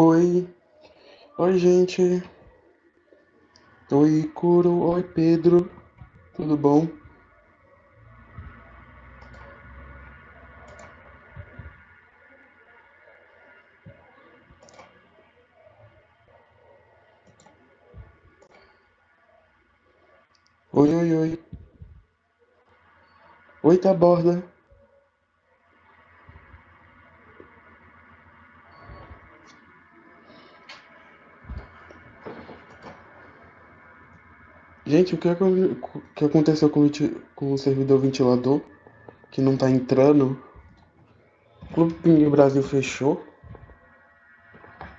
Oi, oi gente, oi Curo, oi Pedro, tudo bom? Oi, oi, oi, oi Taborda, gente, o que, o que aconteceu com, o com o servidor ventilador que não tá entrando? O Clube Pinguim Brasil fechou?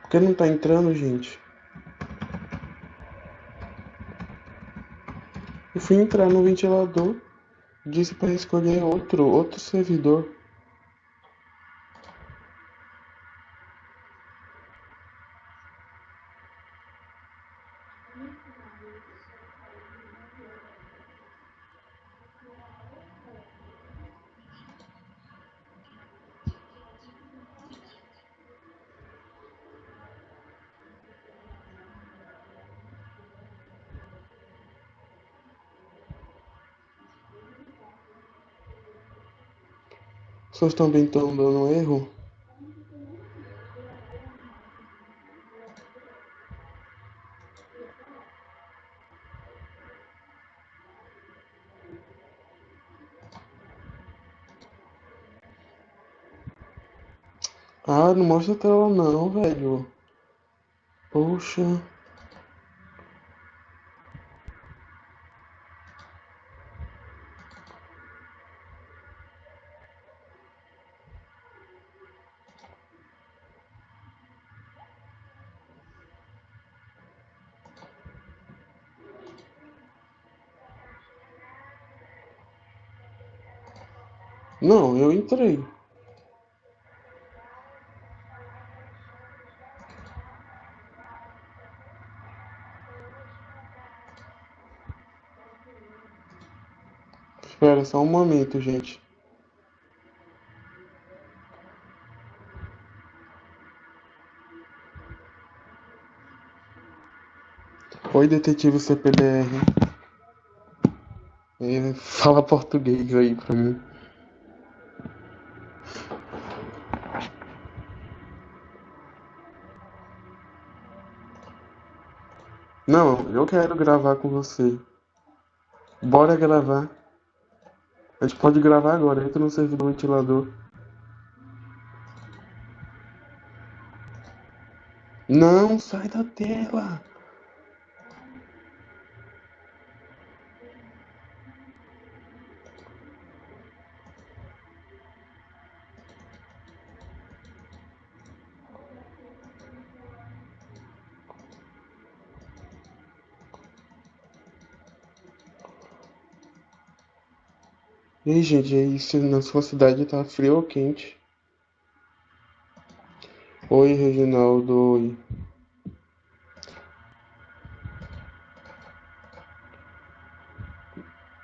Por que não tá entrando, gente? Eu fui entrar no ventilador, disse para escolher outro, outro servidor. Vocês também estão dando erro? Ah, não mostra a tela não, velho. Poxa. Não, eu entrei. Espera só um momento, gente. Oi, detetive CPDR. Fala português aí pra mim. Não, eu quero gravar com você. Bora gravar. A gente pode gravar agora. Entra no servidor ventilador. Não, sai da tela. Ei, gente, aí se na sua cidade tá frio ou quente? Oi, Reginaldo. Oi.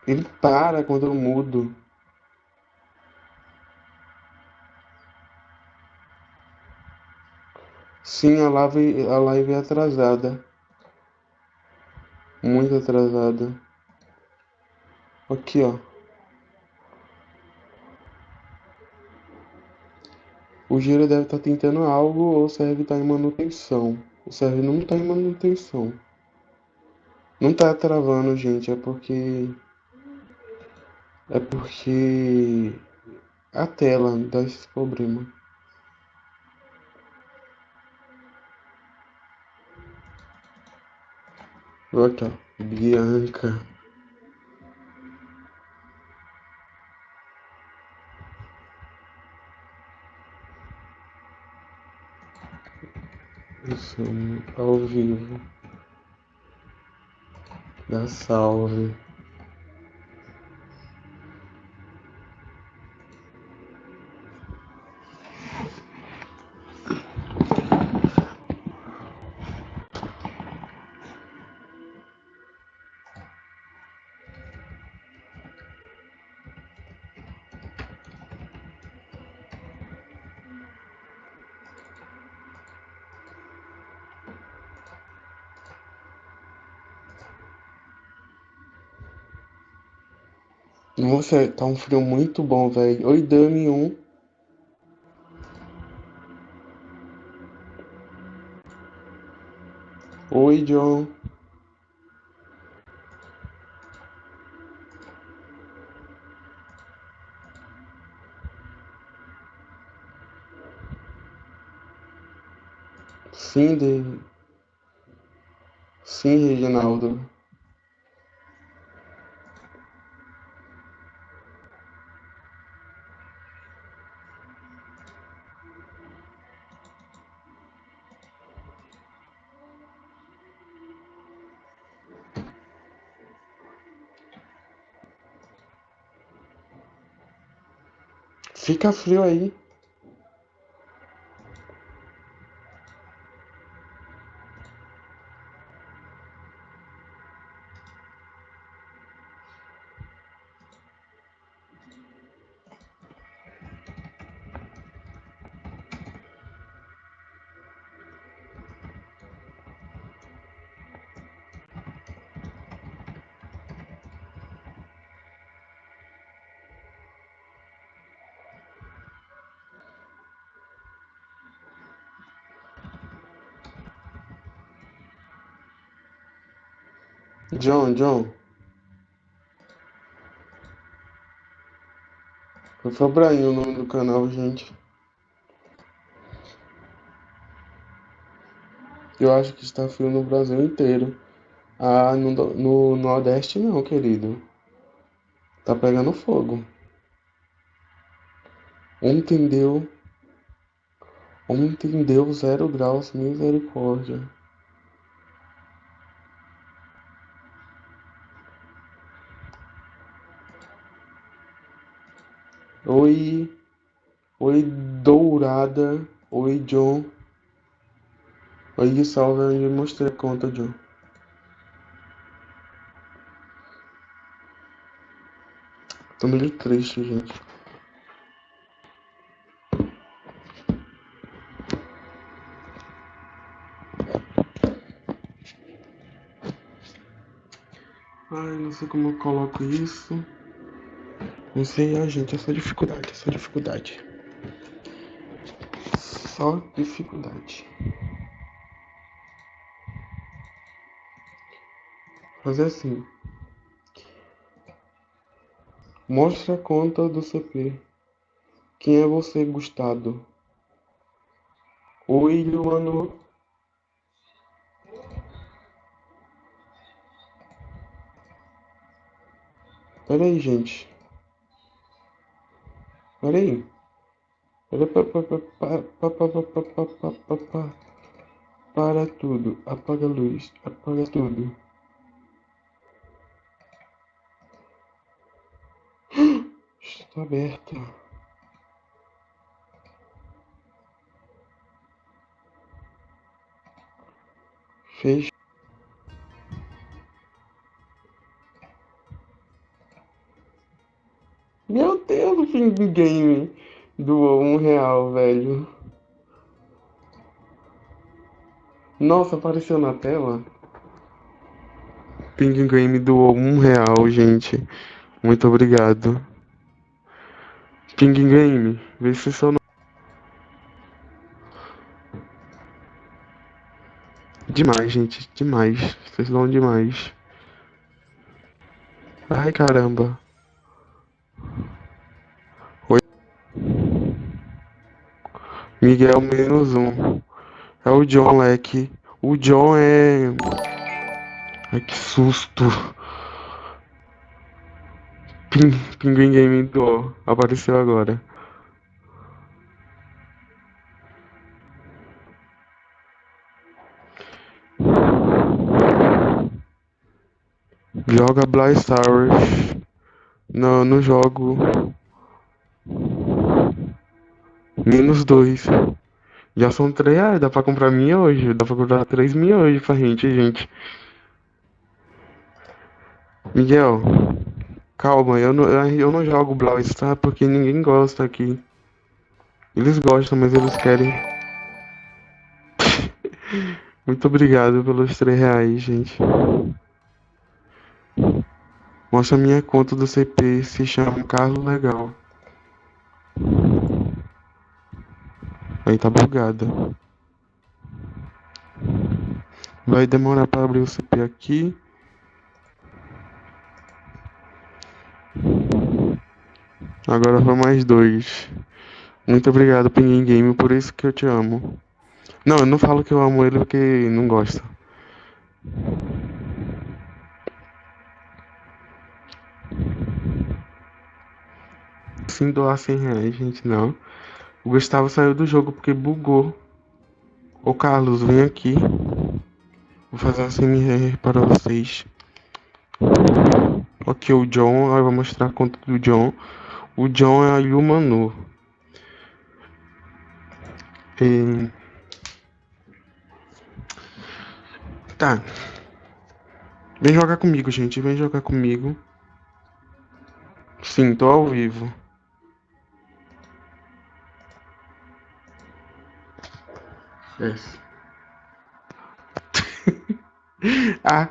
Ele para quando eu mudo. Sim, a live, a live é atrasada. Muito atrasada. Aqui, ó. O Gira deve estar tentando algo ou o serve está em manutenção. O serve não está em manutenção. Não tá travando, gente. É porque. É porque. A tela dá esse problema. Olha, Bianca. Isso, ao vivo. Dá salve. Nossa, tá um frio muito bom, velho. Oi, Dami 1. Oi, John. Sim, David. Sim, Reginaldo. Fica frio aí. John, John. Foi Fabrainho o nome do canal, gente. Eu acho que está frio no Brasil inteiro. Ah, no, no Nordeste não, querido. Tá pegando fogo. Ontem deu. Ontem deu zero graus, misericórdia. Oi, oi Dourada, oi John. Oi, salve onde mostrei a conta, John. Tô meio triste, gente. Ai, não sei como eu coloco isso. Não sei, a gente, é só dificuldade, é só dificuldade. Só dificuldade. Fazer assim. Mostre a conta do CP. Quem é você, Gustavo? Oi, Luano. Pera aí, gente. Olha aí. Olha pa, pa, pa, pa, pa, pa, pa, pa, pa, pa, pa. Para tudo. Apaga a luz. Apaga tudo. Está aberta. Fez. Meu Deus, o game doou um real, velho. Nossa, apareceu na tela. Ping Game doou um real, gente. Muito obrigado. Ping Game, vê se seu nome. Demais, gente. Demais. Vocês dão demais. Ai, caramba. Miguel menos um. É o John Leque. O John é. Ai que susto. Ping, Pinguim Game do apareceu agora. Joga Black Stars. Não, não jogo. Menos dois. Já são três reais, dá pra comprar hoje, Dá pra comprar três hoje pra gente, gente. Miguel, calma, eu não, eu não jogo Brawl Stars porque ninguém gosta aqui. Eles gostam, mas eles querem. Muito obrigado pelos três reais, gente. Mostra minha conta do CP, se chama Carlos Legal. Aí tá bugada. Vai demorar para abrir o CP aqui. Agora foi mais dois. Muito obrigado, Pinguim Game, por isso que eu te amo. Não, eu não falo que eu amo ele porque não gosta. Sim, doar 100 reais, gente, não. O Gustavo saiu do jogo porque bugou. Ô Carlos, vem aqui. Vou fazer um CMR para vocês. Ok, o John, eu vou mostrar a conta do John. O John é a Yumanu. E... Tá. Vem jogar comigo, gente. Vem jogar comigo. Sim, tô ao vivo. Yes. ah.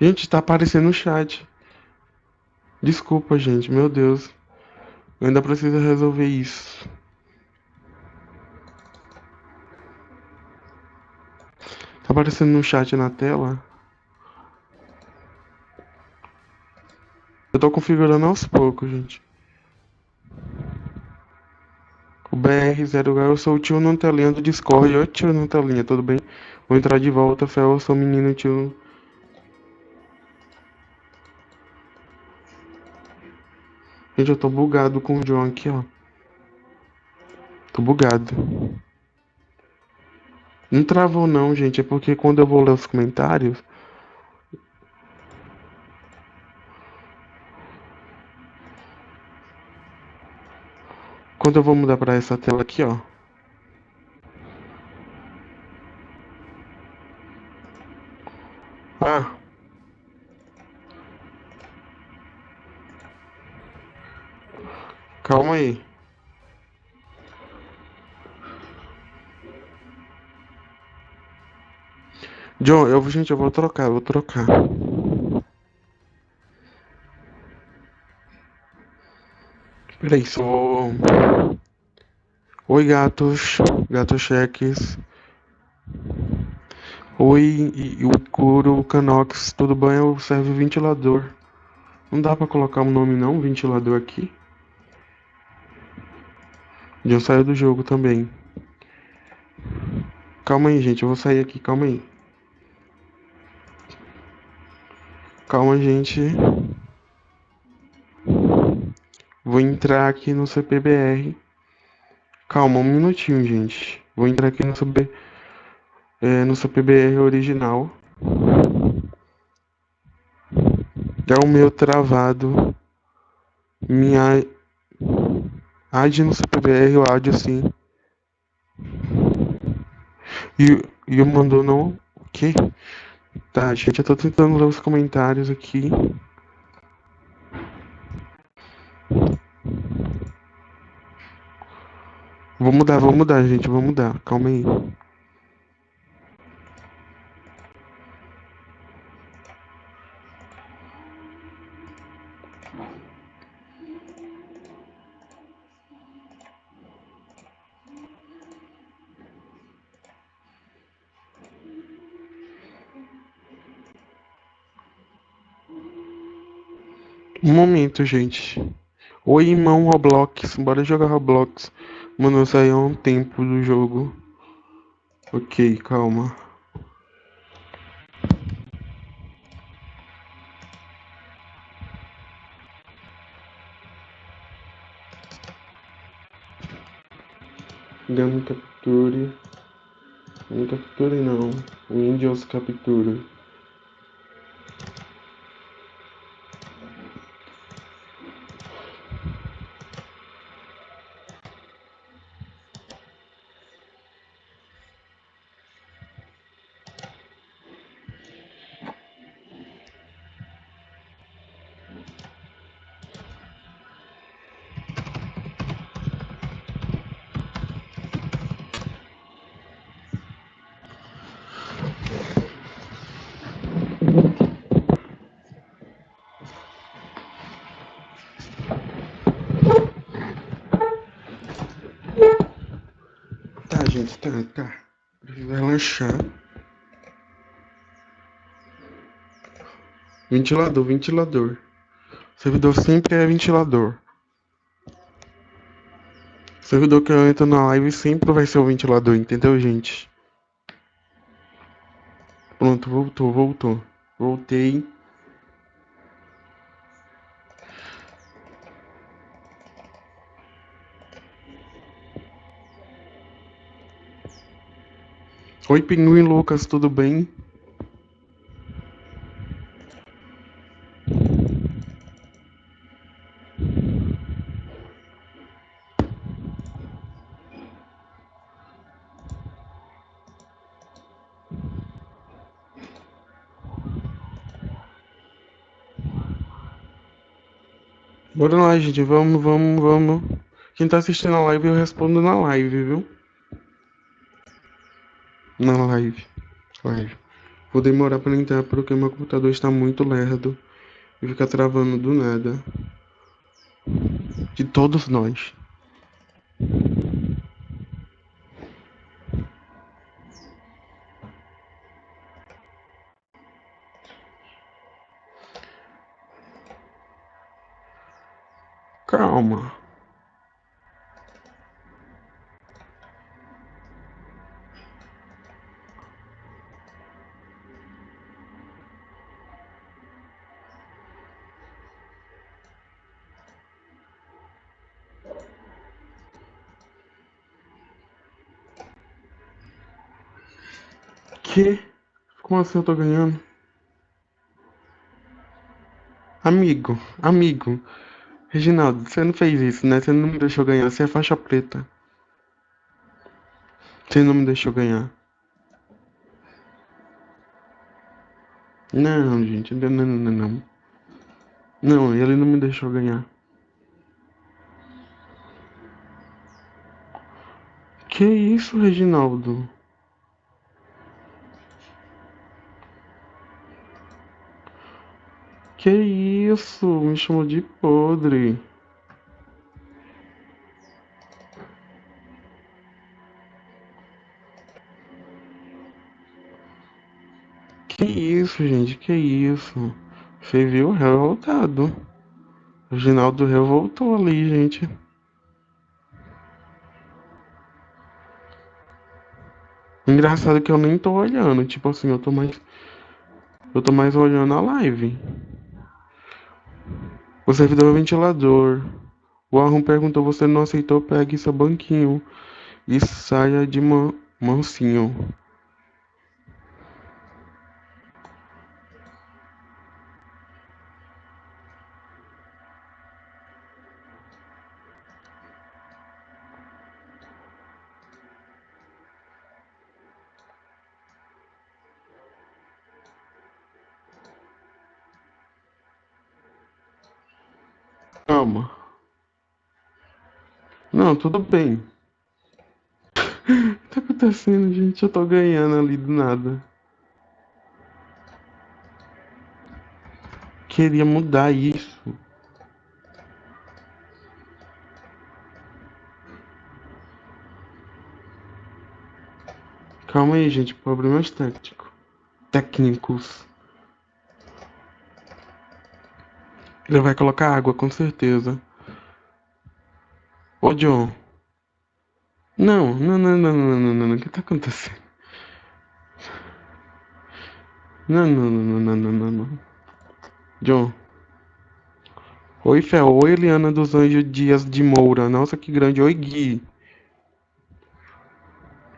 Gente, tá aparecendo no chat. Desculpa, gente, meu Deus. Eu ainda preciso resolver isso. Tá aparecendo no chat na tela? Eu tô configurando aos poucos, gente. O BR0, eu sou o tio na telinha do Discord. Oi, tio na telinha, tudo bem? Vou entrar de volta, Fel, eu sou menino tio Gente, eu tô bugado com o John aqui, ó. Tô bugado. Não travou não, gente. É porque quando eu vou ler os comentários... Quando eu vou mudar pra essa tela aqui, ó. Ah, Calma aí. John, eu, gente, eu vou trocar, eu vou trocar. Peraí, sou. Oi, gatos. Gatos cheques. Oi, o Curo, o Canox, tudo bem? Eu servo ventilador. Não dá pra colocar um nome não, ventilador aqui. Já saiu do jogo também. Calma aí, gente. Eu vou sair aqui. Calma aí. Calma, gente. Vou entrar aqui no CPBR. Calma, um minutinho, gente. Vou entrar aqui no, é, no CPBR original. É o meu travado. Minha Ad no CPBR, o áudio sim. E, e o mandou não. O quê? Tá, gente, eu tô tentando ler os comentários aqui. Vou mudar, vou mudar, gente, vou mudar. Calma aí. Um momento, gente. Oi, irmão Roblox. Bora jogar Roblox. Mano, eu saí há um tempo do jogo. Ok, calma. Gama capture. Não capture não. Windows capture. Gente, tá, tá. Preciso relaxar. Ventilador, ventilador. servidor sempre é ventilador. servidor que eu entro na live sempre vai ser o ventilador, entendeu, gente? Pronto, voltou, voltou. Voltei. Oi, Pinguim Lucas, tudo bem? Bora lá, gente. Vamos, vamos, vamos. Quem tá assistindo a live, eu respondo na live, viu? Na live. Live. Vou demorar para entrar porque meu computador está muito lerdo e fica travando do nada. De todos nós. Calma. Como assim eu tô ganhando? Amigo, amigo. Reginaldo, você não fez isso, né? Você não me deixou ganhar. Você é faixa preta. Você não me deixou ganhar. Não, gente. Não, não, não, não. Não, ele não me deixou ganhar. Que isso, Reginaldo? Que isso? Me chamou de podre. Que isso, gente? Que isso? Você viu revoltado. O Ginaldo revoltou ali, gente. Engraçado que eu nem tô olhando. Tipo assim, eu tô mais. Eu tô mais olhando a live. O servidor ventilador. O Arrum perguntou: Você não aceitou? Pegue seu banquinho e saia de man mansinho. Não, tudo bem. O que tá acontecendo, gente? Eu tô ganhando ali do nada. Queria mudar isso. Calma aí, gente. Problemas técnicos. Técnicos. Ele vai colocar água, com certeza. Ô, John. Não, não, não, não, não, não, não, não. O que tá acontecendo? Não, não, não, não, não, não, não. John. Oi, Fel. Oi, Eliana dos Anjos Dias de Moura. Nossa, que grande. Oi, Gui.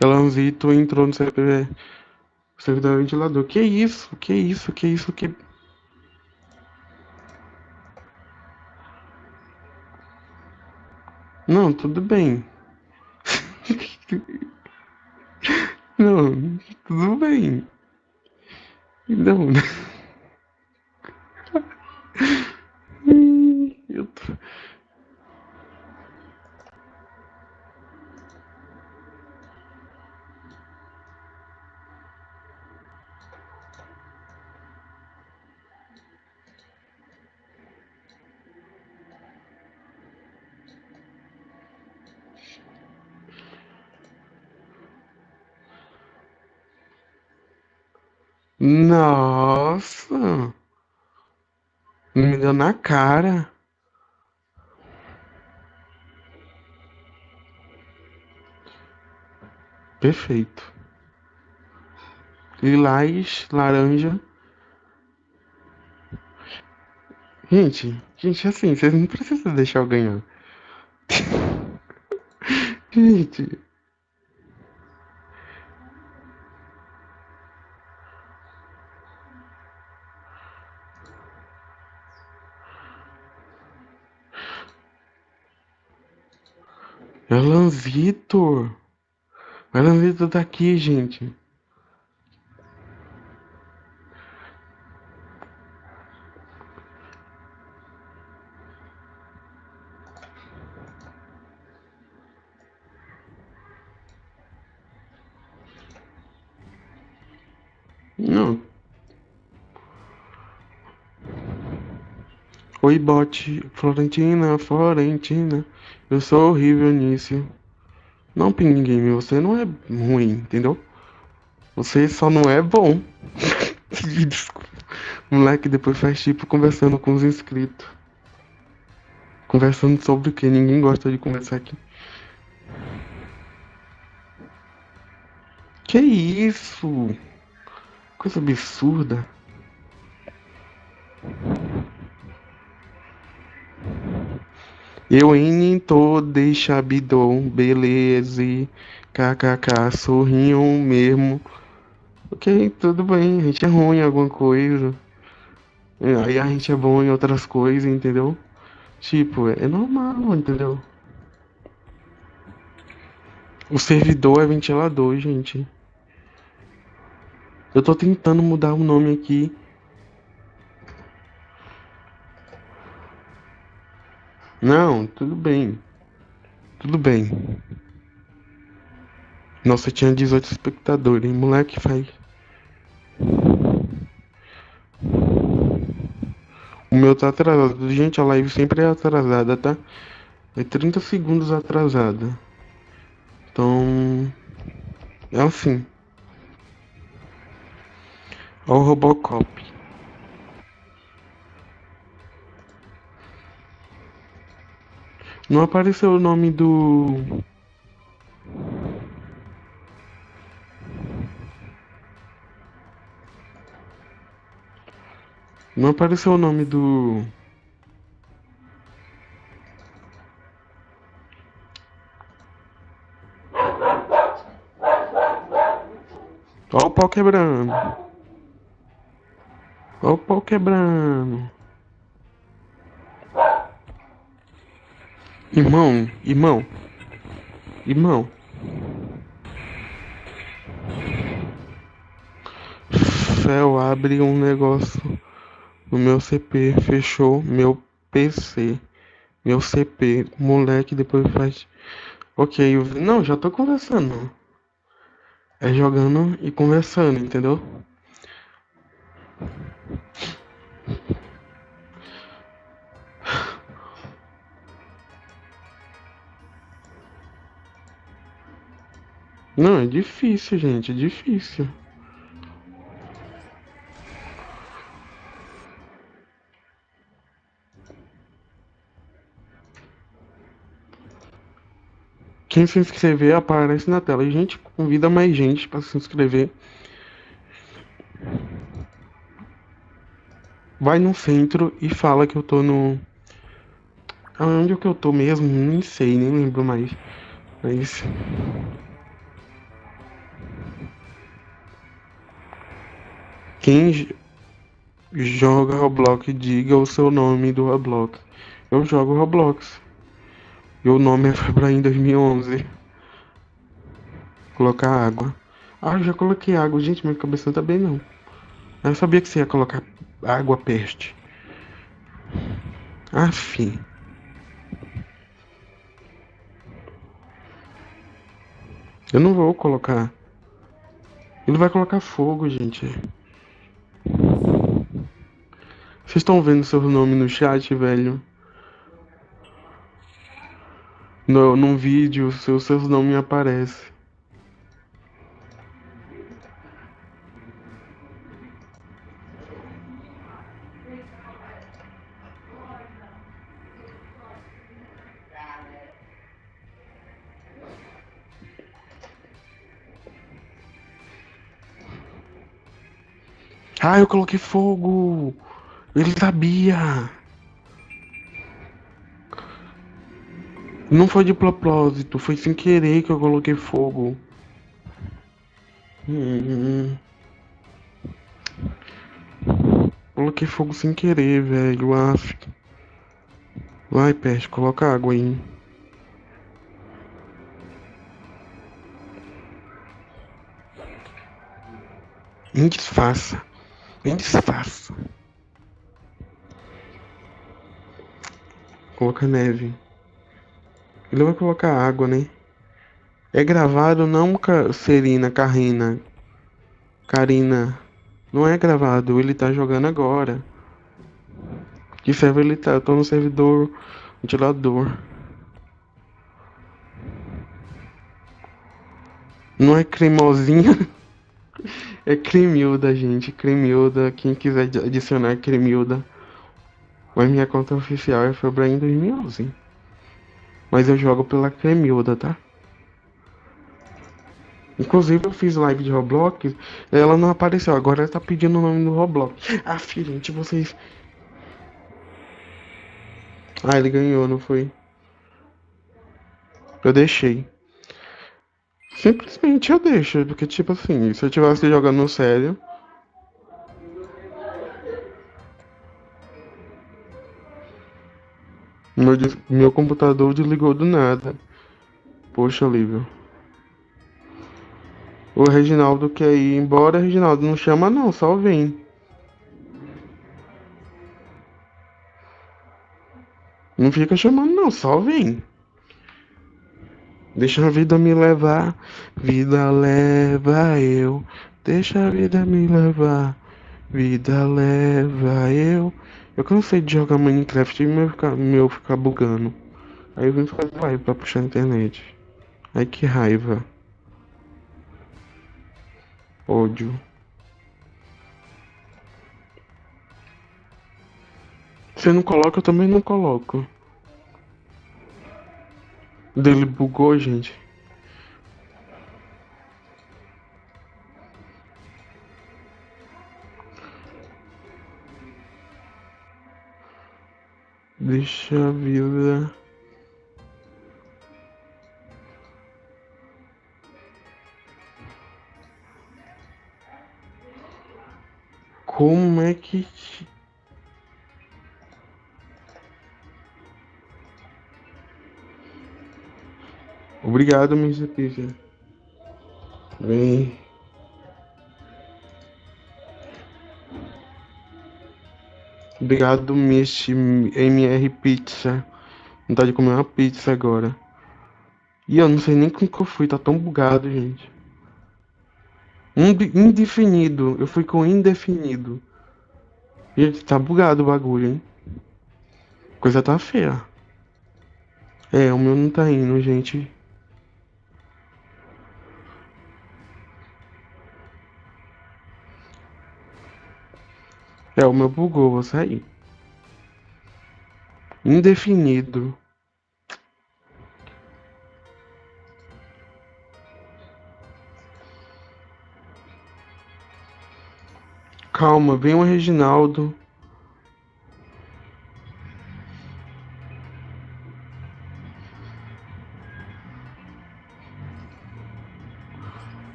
Elanzito entrou no servidor, servidor ventilador. Que isso? Que isso? Que isso? Que Não, tudo bem. Não, tudo bem. Não. Eu tô... Nossa! Me deu na cara. Perfeito. Lilás, laranja. Gente, gente, assim, vocês não precisam deixar eu ganhar. Gente. Alan Vitor. Alan Vitor tá aqui, gente. Não. Oi, bote. Florentina, Florentina. Eu sou horrível nisso. Não, Ping Game, você não é ruim, entendeu? Você só não é bom. Desculpa. Moleque depois faz tipo conversando com os inscritos. Conversando sobre o que? Ninguém gosta de conversar aqui. Que isso? Coisa absurda. Eu em tô deixa bidon, beleza, kkk, sorriam mesmo. Ok, tudo bem, a gente é ruim em alguma coisa. Aí a gente é bom em outras coisas, entendeu? Tipo, é normal, entendeu? O servidor é ventilador, gente. Eu tô tentando mudar o nome aqui. Não, tudo bem. Tudo bem. Nossa, tinha 18 espectadores, hein? Moleque, faz. O meu tá atrasado. Gente, a live sempre é atrasada, tá? É 30 segundos atrasada. Então. É assim. Olha o Robocop. Não apareceu o nome do. Não apareceu o nome do. Olha o pau quebrando. Olha o pau quebrando. Irmão, irmão, irmão. Fel abre um negócio no meu CP, fechou meu PC, meu CP, moleque, depois faz. Ok, eu... não, já tô conversando. É jogando e conversando, entendeu? Não, é difícil, gente, é difícil. Quem se inscrever aparece na tela. E, gente, convida mais gente para se inscrever. Vai no centro e fala que eu tô no. Onde é que eu tô mesmo? Nem sei, nem lembro mais. Mas. Quem joga Roblox, diga o seu nome do Roblox. Eu jogo Roblox. E o nome é Febraim 2011. Colocar água. Ah, eu já coloquei água. Gente, minha cabeça não tá bem, não. Eu sabia que você ia colocar água peste. Afim. Eu não vou colocar. Ele vai colocar fogo, gente. Vocês estão vendo seu nome no chat, velho? No, num vídeo, seu, seu nome aparece. Ah, eu coloquei fogo! Ele sabia! Não foi de propósito, foi sem querer que eu coloquei fogo. Hum. Coloquei fogo sem querer, velho. Af. Vai, peste, coloca água aí. Me disfarça. Me disfarça. Coloca neve. Ele vai colocar água, né? É gravado não, Serina, Karina. Karina. Não é gravado, ele tá jogando agora. Que server ele tá? Eu tô no servidor ventilador. Não é cremosinha. É Cremilda, gente. Cremilda. Quem quiser adicionar Cremilda. Mas minha conta oficial é Febraim 2011. Mas eu jogo pela Cremilda, tá? Inclusive eu fiz live de Roblox, ela não apareceu, agora ela tá pedindo o nome do Roblox. Ah, filho, gente, vocês. Ah, ele ganhou, não foi? Eu deixei. Simplesmente eu deixo, porque tipo assim, se eu tivesse jogando sério. Meu, meu computador desligou do nada. Poxa, Lívio. O Reginaldo quer ir embora, Reginaldo não chama não, só vem. Não fica chamando não, só vem. Deixa a vida me levar, vida leva eu. Deixa a vida me levar, vida leva eu. Eu cansei de jogar Minecraft e meu ficar, meu ficar bugando. Aí eu vim fazer live pra puxar a internet. Ai que raiva. Ódio. Você não coloca, eu também não coloco. Dele bugou, gente. Deixa a vida. Como é que. Obrigado, Mr. Pizza. Vem. Obrigado, Miss MR Pizza. Vontade de comer uma pizza agora. E eu não sei nem como que eu fui, tá tão bugado, gente. Indefinido. Eu fui com indefinido. Gente, tá bugado o bagulho, hein? Coisa tá feia. É, o meu não tá indo, gente. É, o meu bugou, vou sair. Indefinido. Calma, vem o Reginaldo.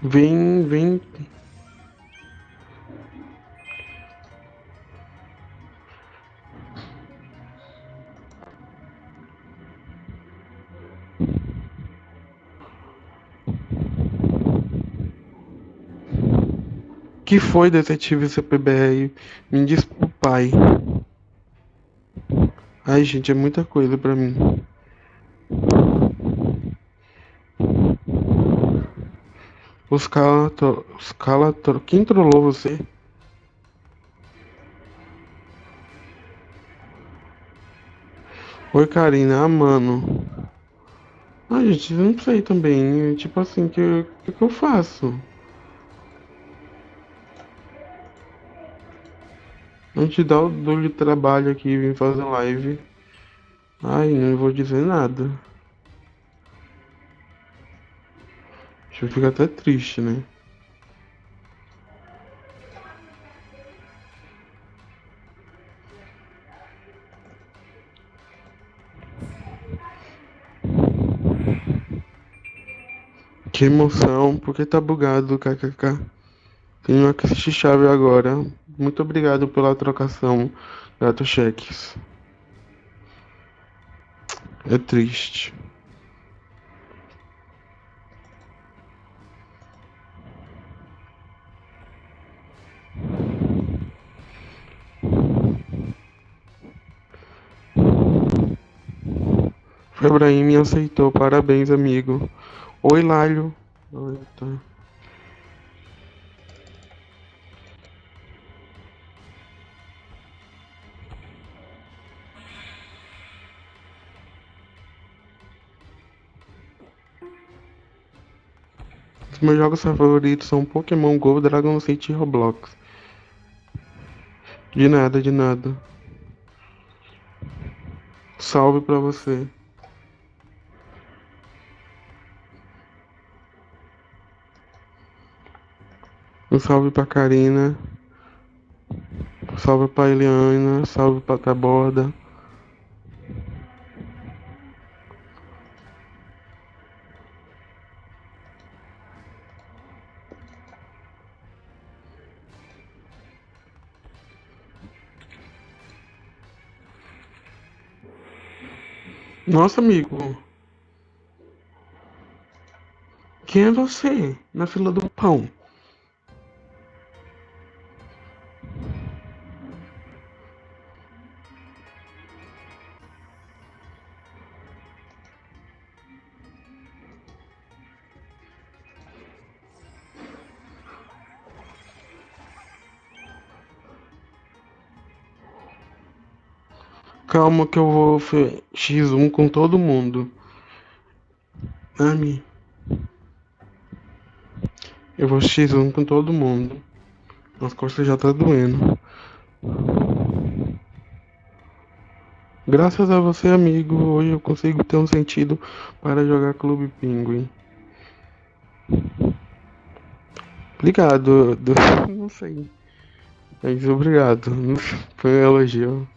Vem, vem. Que foi, detetive CPBR? Me diz pro pai. Ai, gente, é muita coisa pra mim. Os calator... Os. Quem trollou você? Oi, Karina. Ah, mano. Ah, gente, não sei também. Tipo assim, que que, que eu faço? A gente dá o duro trabalho aqui, vim fazer live. Ai, não vou dizer nada. Deixa eu ficar até triste, né? Que emoção, porque tá bugado, kkk. Tenho assistir chave agora. Muito obrigado pela trocação, gato cheques. É triste. Ibrahim me aceitou. Parabéns, amigo. Oi, Lálio. Oi, tá. Meus jogos favoritos são Pokémon GO, Dragon City e Roblox. De nada, de nada. Salve pra você. Um salve pra Karina. Salve pra Eliana. Salve pra Taborda. Nossa, amigo. Quem é você na fila do pão? Calma que eu vou X1 com todo mundo. Ami. Eu vou X1 com todo mundo. As costas já tá doendo. Graças a você, amigo, hoje eu consigo ter um sentido para jogar Clube Pinguim. Obrigado. Não sei. Mas obrigado. Foi um elogio.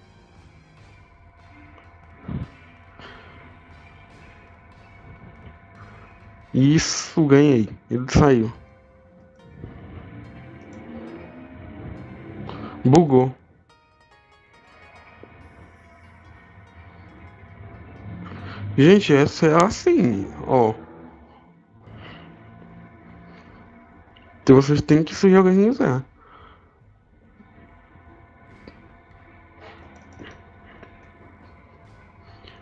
Isso, ganhei. Ele saiu. Bugou. Gente, essa é assim, ó. Então vocês têm que se organizar.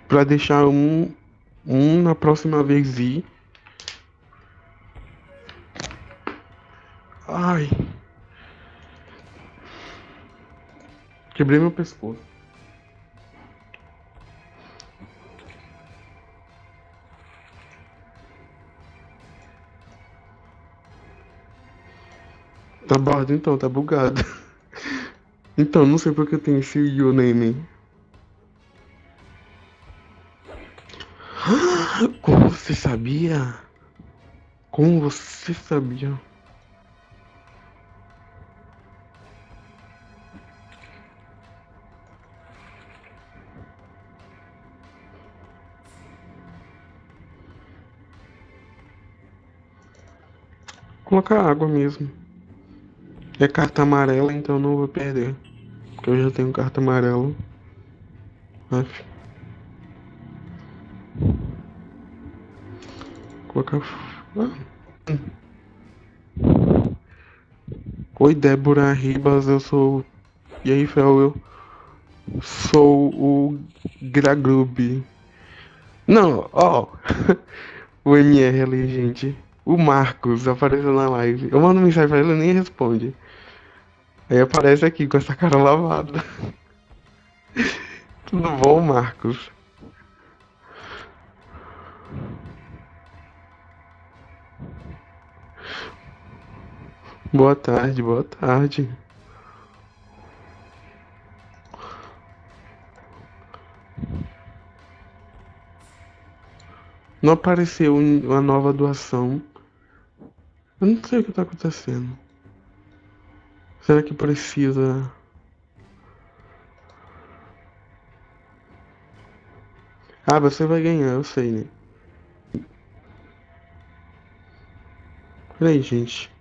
Pra deixar um, um na próxima vez ir Ai. Quebrei meu pescoço. Tá bordo então, tá bugado. Então, não sei porque tem esse username. Como você sabia? Como você sabia? Colocar água mesmo. É carta amarela, então não vou perder. Porque eu já tenho carta amarela. Aff. Colocar. Ah. Oi, Débora Ribas, eu sou. E aí, Fel, eu sou o Gragrub. Não, ó. o MR ali, gente. O Marcos apareceu na live. Eu mando mensagem pra ele e nem responde. Aí aparece aqui com essa cara lavada. Tudo bom, Marcos? Boa tarde, boa tarde. Não apareceu uma nova doação. Eu não sei o que tá acontecendo. Será que precisa. Ah, você vai ganhar, eu sei, né? Peraí, gente.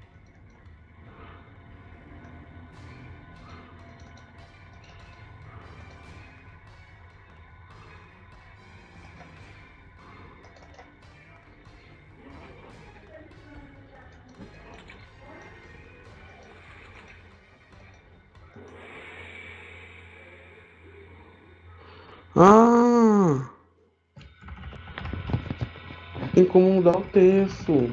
Tem como mudar o texto.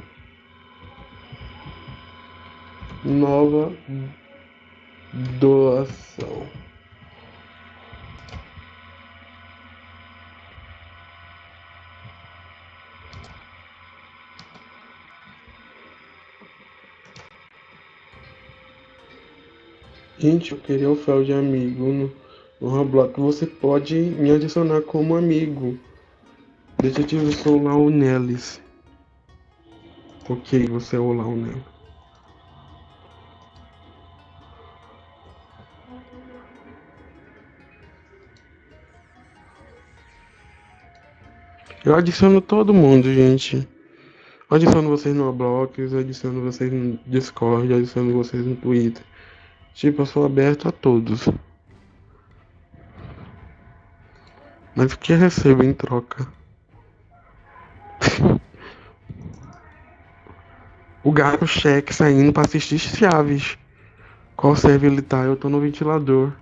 Nova doação. Gente, eu queria o fel de amigo no, no Roblox. Você pode me adicionar como amigo. Detetive sou lá o Nelis. Ok, você é o Nelis. Eu adiciono todo mundo, gente. Adiciono vocês no Roblox, adiciono vocês no Discord, adiciono vocês no Twitter. Tipo, eu sou aberto a todos. Mas o que recebo em troca? o gato cheque saindo pra assistir Chaves. Qual serve ele tá? Eu tô no ventilador.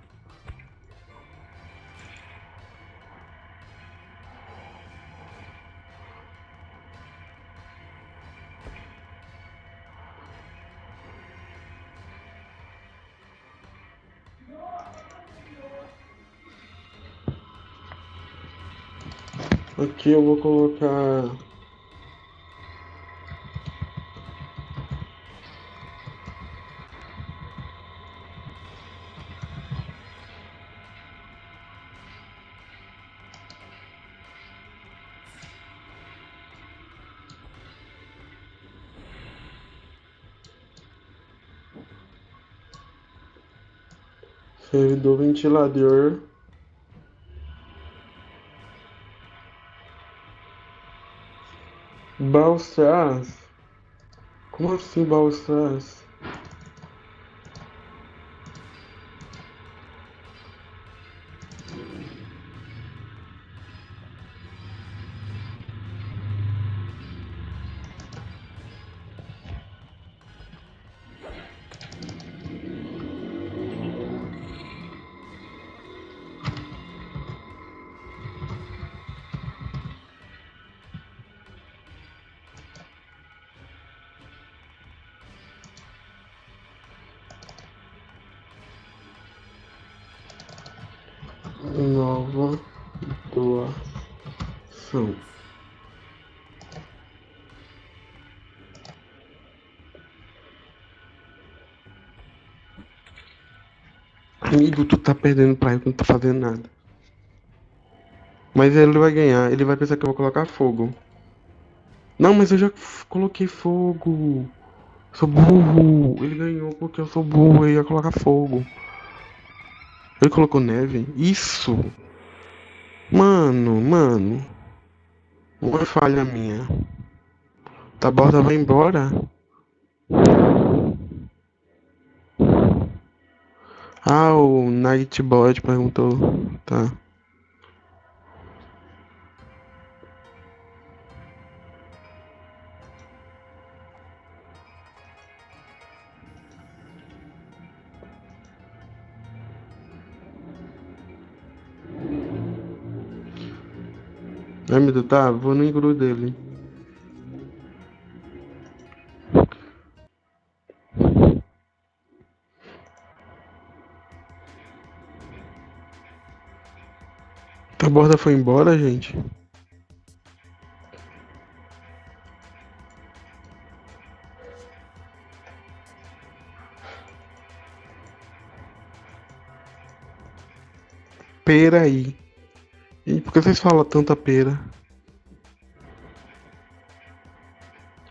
Aqui eu vou colocar ventilador Balsas? Como assim Balsas? Tu tá perdendo pra ele, não tá fazendo nada. Mas ele vai ganhar, ele vai pensar que eu vou colocar fogo. Não, mas eu já coloquei fogo. Sou burro. Ele ganhou porque eu sou burro e ia colocar fogo. Ele colocou neve? Isso! Mano, mano. Uma falha minha. Tá borda vai embora? Nightbot perguntou. Tá. Me tá? Vou no engru dele. A borda foi embora, gente? Pera aí. E por que vocês falam tanta pera?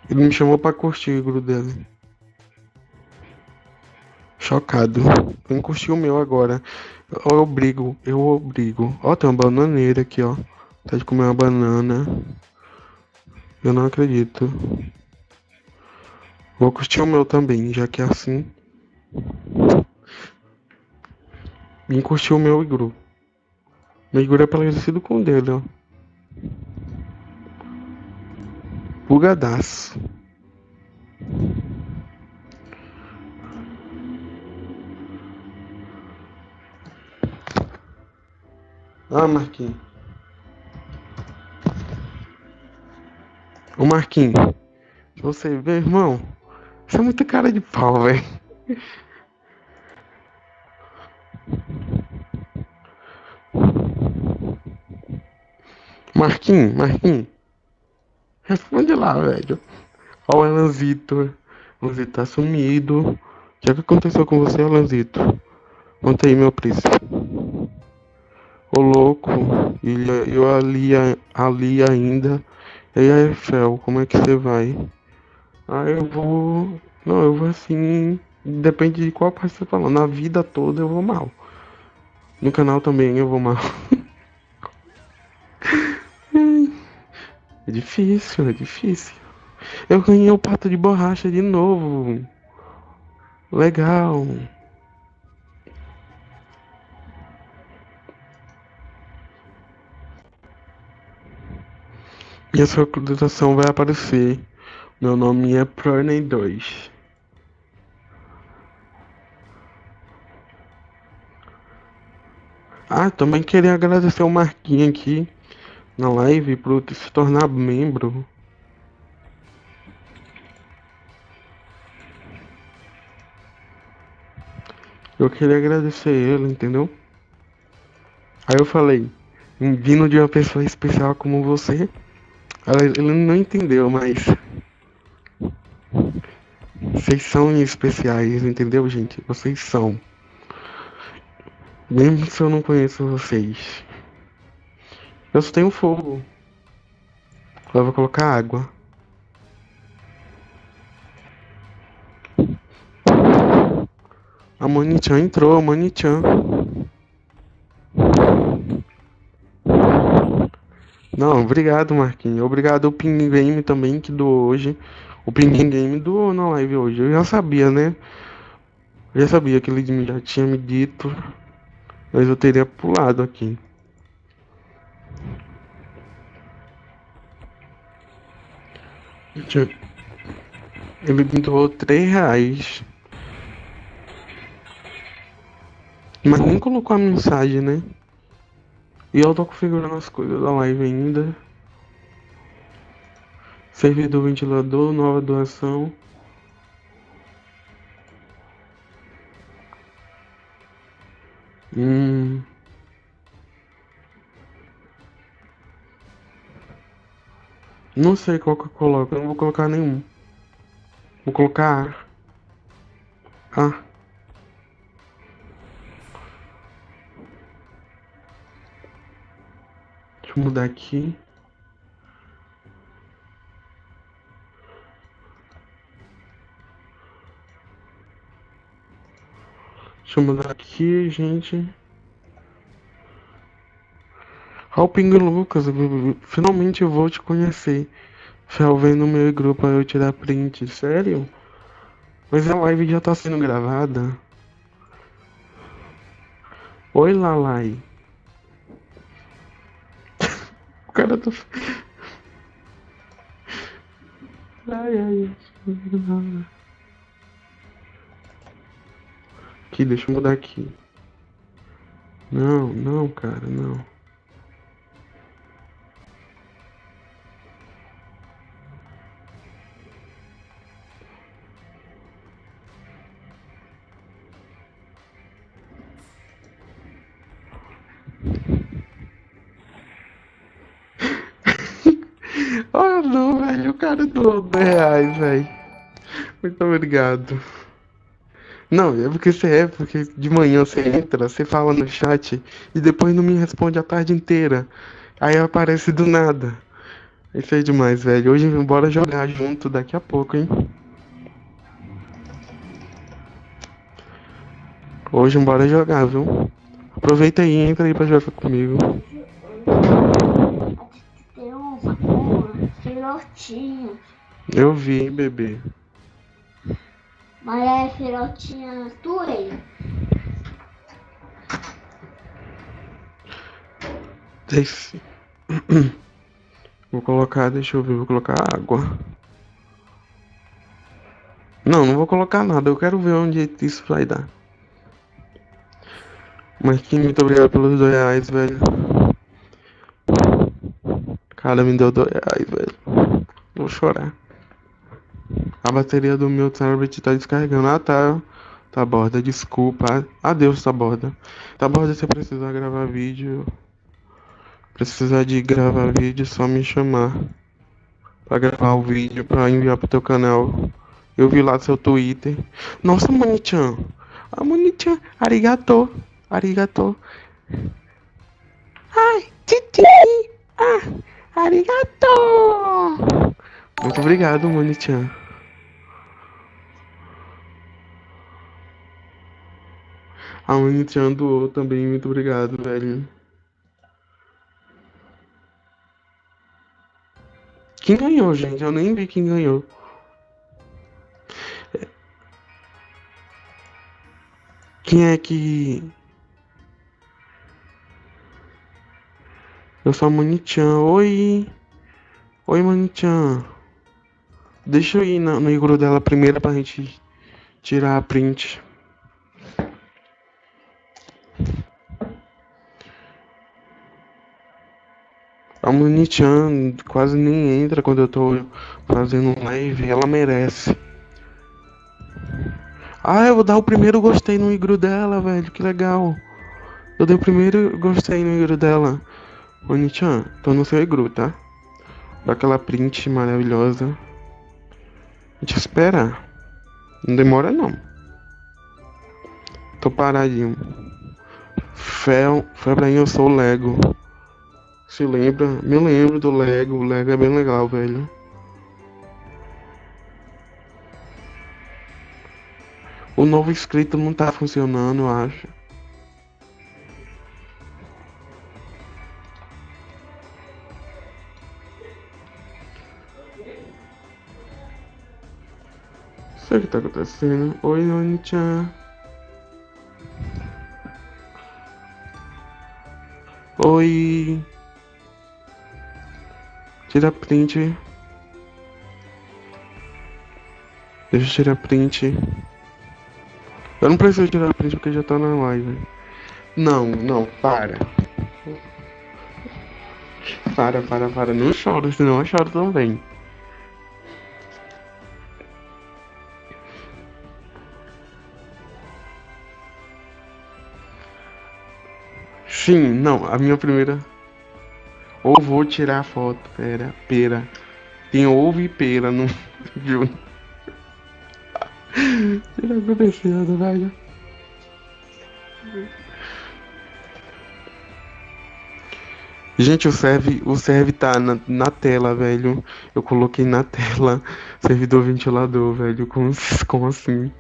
Ele me chamou pra curtir o grupo dele. Chocado. Vem curtir o meu agora. Eu obrigo, eu obrigo. Ó, tem uma bananeira aqui, ó. Tá de comer uma banana. Eu não acredito. Vou curtir o meu também, já que é assim. Vim curtir o meu igru. Meu igru é parecido com o dele, ó. Bugadaço. Ah, Marquinhos. Ô Marquinhos, você vê, irmão, você é muito cara de pau, velho. Marquinhos, Marquinhos. Responde lá, velho. Ó o Elanzito. Elanzito tá sumido. O que, é que aconteceu com você, Elanzito? Conta aí, meu príncipe. Ô louco, eu ali, ali ainda. E aí, Fel, como é que você vai? Ah, eu vou. Não, eu vou assim. Depende de qual parte você tá falando. Na vida toda eu vou mal. No canal também eu vou mal. é difícil, é difícil. Eu ganhei o pato de borracha de novo. Legal. E a sua localização vai aparecer. Meu nome é Proney 2. Ah, também queria agradecer o Marquinhos aqui na live por se tornar membro. Eu queria agradecer ele, entendeu? Aí eu falei, vindo de uma pessoa especial como você, ele não entendeu, mas. Vocês são especiais, entendeu, gente? Vocês são. Mesmo se eu não conheço vocês. Eu só tenho fogo. Agora vou colocar água. A Monichan entrou, a Monichan. Não, obrigado, Marquinhos. Obrigado ao Ping Game também que doou hoje. O Ping Game doou na live hoje. Eu já sabia, né? Eu já sabia que ele já tinha me dito. Mas eu teria pulado aqui. Ele me doou 3 reais. Mas nem colocou a mensagem, né? E eu tô configurando as coisas da live ainda. Servidor ventilador, nova doação. Hum. Não sei qual que eu coloco, eu não vou colocar nenhum. Vou colocar A. A. mudar aqui. Deixa eu mudar aqui, gente. Pingo Lucas, finalmente eu vou te conhecer. Fel vem no meu grupo pra eu tirar print, sério? Mas a live já tá sendo gravada. Oi, Lalai. O cara tá. Ai, ai. Aqui, deixa eu mudar aqui. Não, não, cara, não. 10 reais, velho. Muito obrigado. Não, é porque você é, porque de manhã você entra, você fala no chat e depois não me responde a tarde inteira. Aí aparece do nada. Isso é demais, velho. Hoje bora jogar junto daqui a pouco, hein? Hoje bora jogar, viu? Aproveita aí, entra aí pra jogar comigo. filhotinhos. Eu vi, bebê. Mas é filhotinha tua aí. Desce. Vou colocar, deixa eu ver, vou colocar água. Não, não vou colocar nada, eu quero ver onde isso vai dar. Marquinhos, muito obrigado pelos dois reais, velho. Cara, me deu dois reais, velho. Vou chorar. A bateria do meu tablet tá descarregando. Ah, tá. Tá borda, desculpa. Adeus, tá borda. Tá borda, se precisar gravar vídeo. Precisar de gravar vídeo, só me chamar. Pra gravar o vídeo, pra enviar pro teu canal. Eu vi lá seu Twitter. Nossa, Manichan. Ah, Manichan. Arigato. Arigato. Ai, titi. Ah, arigato. Muito obrigado, Monichan. A Monichan doou também, muito obrigado, velho. Quem ganhou, gente? Eu nem vi quem ganhou. Quem é que Eu sou a Manichan. Oi. Oi, Manichan. Deixa eu ir no, no dela primeiro pra gente tirar a print. A Manichan quase nem entra quando eu tô fazendo live. Ela merece. Ah, eu vou dar o primeiro gostei no igru dela, velho. Que legal. Eu dei o primeiro gostei no igru dela. Ô Nichan, tô no seu igru, tá? Daquela print maravilhosa. A gente espera. Não demora não. Tô paradinho. Pra mim eu sou o Lego. Se lembra? Me lembro do Lego. O Lego é bem legal, velho. O novo inscrito não tá funcionando, eu acho. sei o que tá acontecendo. Oi, Oni-chan. Oi. Tira print. Deixa eu tirar print. Eu não preciso tirar print porque já tá na live. Não, não, para. Para, para, para. Não choro, senão eu choro também. Sim, não, a minha primeira. Ou vou tirar a foto, pera, pera. Tem ovo e pera no. O que tá acontecendo, velho? Gente, o serve, o serve tá na, na tela, velho. Eu coloquei na tela servidor ventilador, velho. Como, como assim?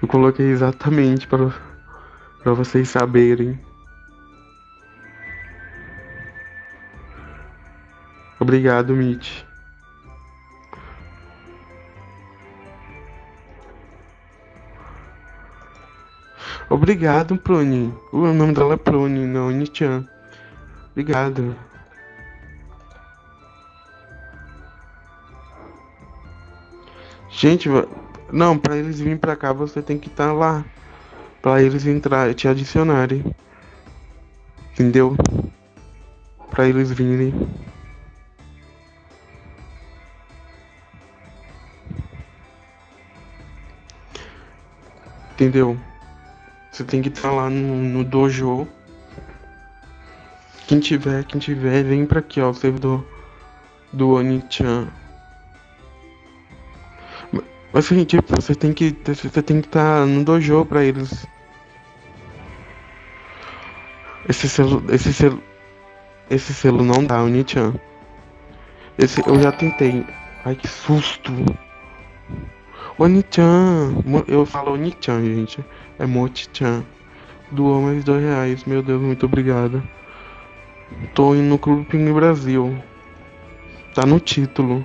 Eu coloquei exatamente para para vocês saberem. Obrigado, Mitch. Obrigado, Prone. O nome dela é Prone, não Nichan. Obrigado. Gente, não, para eles virem para cá você tem que estar tá lá para eles entrar, te adicionarem. Entendeu? Para eles virem. Entendeu? Você tem que estar tá lá no, no dojo. Quem tiver, quem tiver, vem pra aqui, ó, o servidor do Onichan. Mas assim, tipo, você tem que. Você tem que estar tá no dojo pra eles. Esse selo. Esse selo. Esse selo não dá, o Nichan. Esse eu já tentei. Ai que susto. Bonitão, Eu falo Oni-chan, gente. É Mochi-chan. Doou mais dois reais. Meu Deus, muito obrigado. Tô indo no Clube Pinguim Brasil. Tá no título.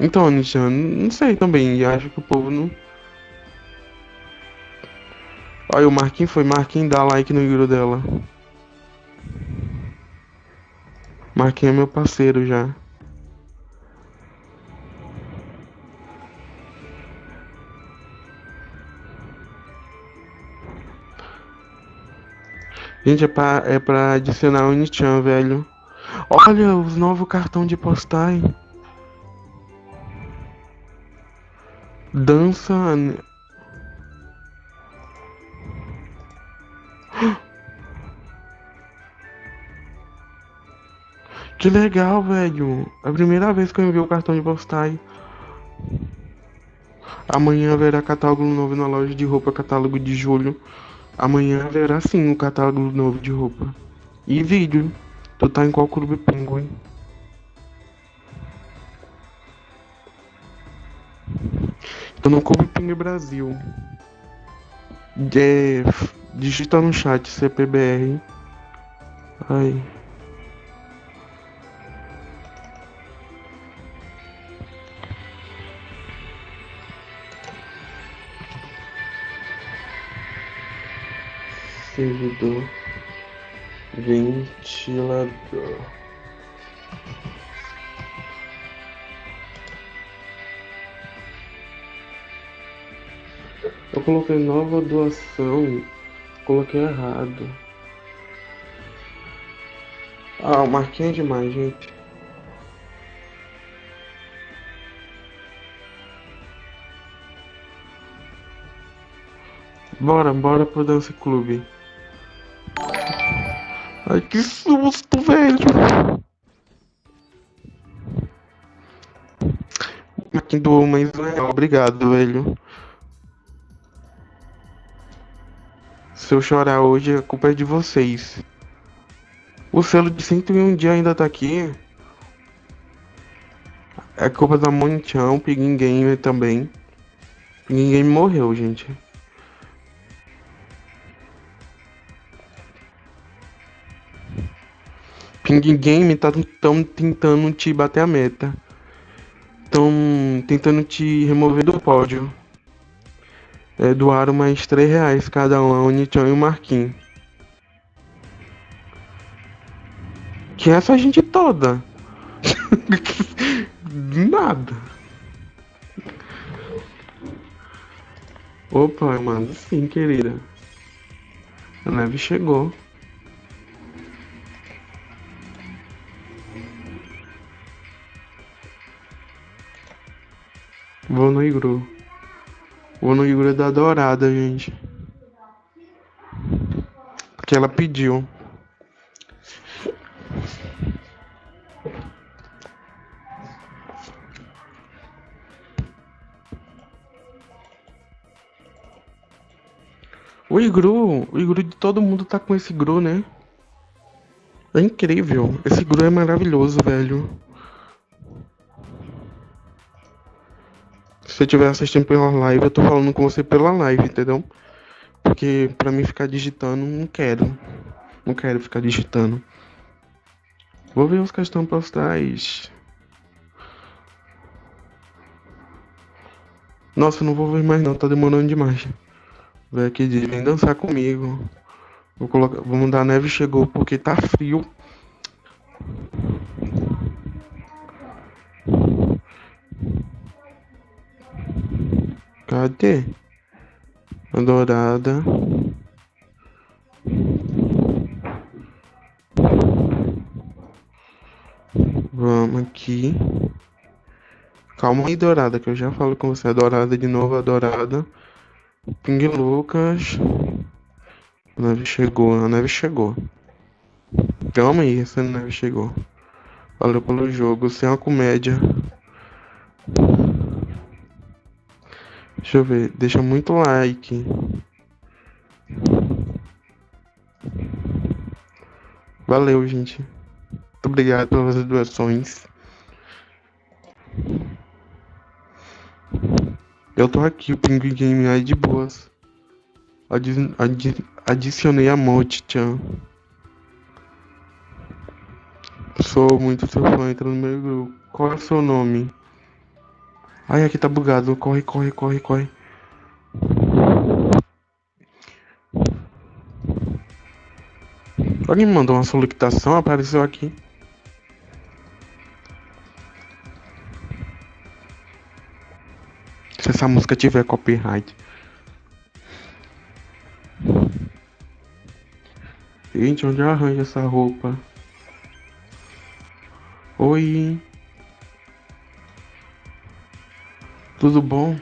Então, Anichan, não sei também. E acho que o povo não. Olha, o Marquinhos foi. Marquinhos dá like no livro dela. Marquinhos é meu parceiro já. Gente, é pra, é pra adicionar o Nichan, velho. Olha os novos cartão de postais. Dança. Que legal, velho. É a primeira vez que eu envio o cartão de postais. Amanhã haverá catálogo novo na loja de roupa, catálogo de julho. Amanhã haverá sim um catálogo novo de roupa. E vídeo. Tu tá em qual clube Penguin? Tô no Clube Penguin Brasil. É, digita no chat CPBR. Ai. Servidor ventilador. Eu coloquei nova doação, coloquei errado. Ah, o marquinho é demais, gente. Bora, bora pro Dance Clube. Ai, que susto, velho. Aqui do mas é obrigado, velho. Se eu chorar hoje, a culpa é de vocês. O selo de 101 dias ainda tá aqui. É culpa da Monichão, Piguin Gamer também. Gamer morreu, gente. Ping Game tá tão tentando te bater a meta. Estão tentando te remover do pódio. É, doaram mais 3 reais cada um, a Unichão e o Marquinhos. Que é essa gente toda? Nada. Opa, mano, sim, querida. A neve chegou. Vou no igru. Vou no igru da dourada, gente. Porque ela pediu. O igru, o igru de todo mundo tá com esse igru, né? É incrível. Esse igru é maravilhoso, velho. Você estiver assistindo pela live, eu tô falando com você pela live, entendeu? Porque pra mim ficar digitando, não quero. Não quero ficar digitando. Vou ver os questões postais. Nossa, não vou ver mais não, tá demorando demais. Vem aqui diz, vem dançar comigo. Vou colocar, mudar a neve chegou porque tá frio. Cadê? A dourada. Vamos aqui. Calma aí, dourada, que eu já falo com você. A dourada de novo, a dourada. Ping Lucas. A neve chegou, a neve chegou. Calma aí, essa neve chegou. Valeu pelo jogo, sem uma comédia. Deixa eu ver, deixa muito like. Valeu, gente. Muito obrigado pelas doações. Eu tô aqui, o Pinguim Game aí de boas. Adi adi adicionei a Monte Chan. Sou muito seu fã, entra no meu grupo. Qual é o seu nome? Ai, aqui tá bugado. Corre, corre, corre, corre. Alguém me mandou uma solicitação, apareceu aqui. Se essa música tiver copyright. Gente, onde eu arranjo essa roupa? Oi. Tudo bom?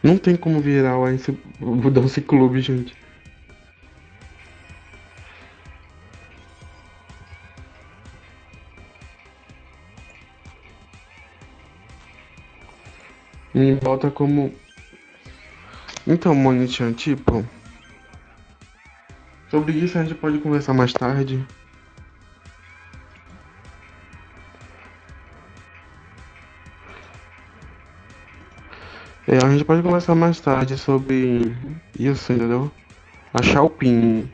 Não tem como virar o Ice o Dance Club, gente. Me volta como. Então, Monichan, tipo. Sobre isso a gente pode conversar mais tarde. É, a gente pode conversar mais tarde sobre isso, entendeu? Achar o pin.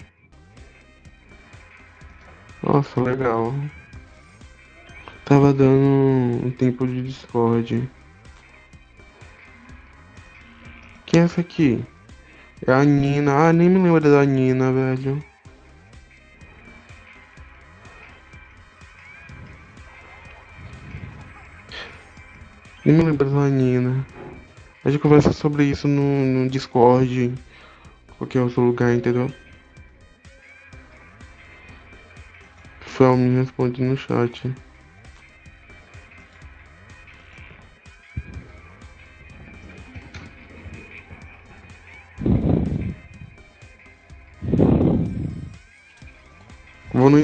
Nossa, legal. Tava dando um tempo de Discord. Quem é essa aqui? É a Nina. Ah, nem me lembro da Nina, velho. Nem me lembro da Nina. A gente conversa sobre isso no, no Discord, qualquer outro lugar, entendeu? Fel me responde no chat.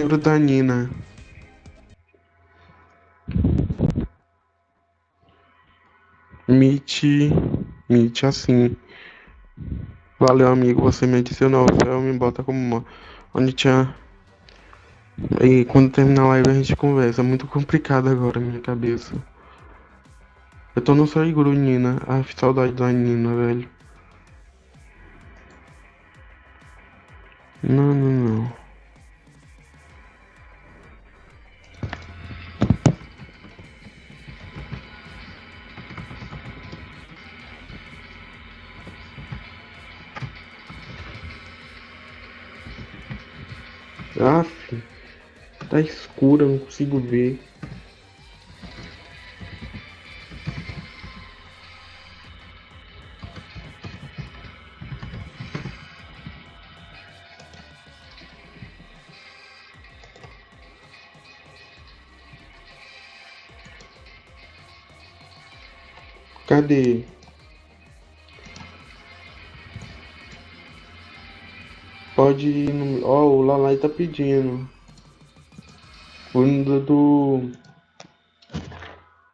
Livro da Nina. Meet, meet assim. Valeu, amigo. Você me adicionou. Fel me bota como uma. Onde tinha. E quando terminar a live a gente conversa. É muito complicado agora minha cabeça. Eu tô no seu igru, Nina. Ah, saudade da Nina, velho. Não, não, não. Aff, tá escuro, eu não consigo ver. Cadê? Pode ir no. Ó, o Lalai tá pedindo. O do. Do,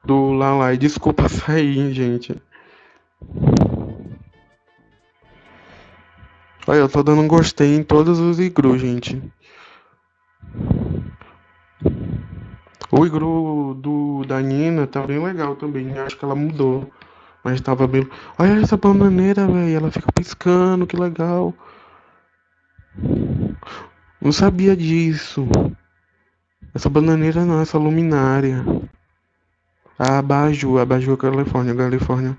do Lalai. Desculpa sair, gente. Olha, eu tô dando um gostei em todos os igru, gente. O igru do, da Nina tá bem legal também. Acho que ela mudou. Mas tava bem. Olha essa bananeira, velho. Ela fica piscando, que legal. Não sabia disso. Essa bananeira não, essa luminária. A abajur, abajur Califórnia, Califórnia.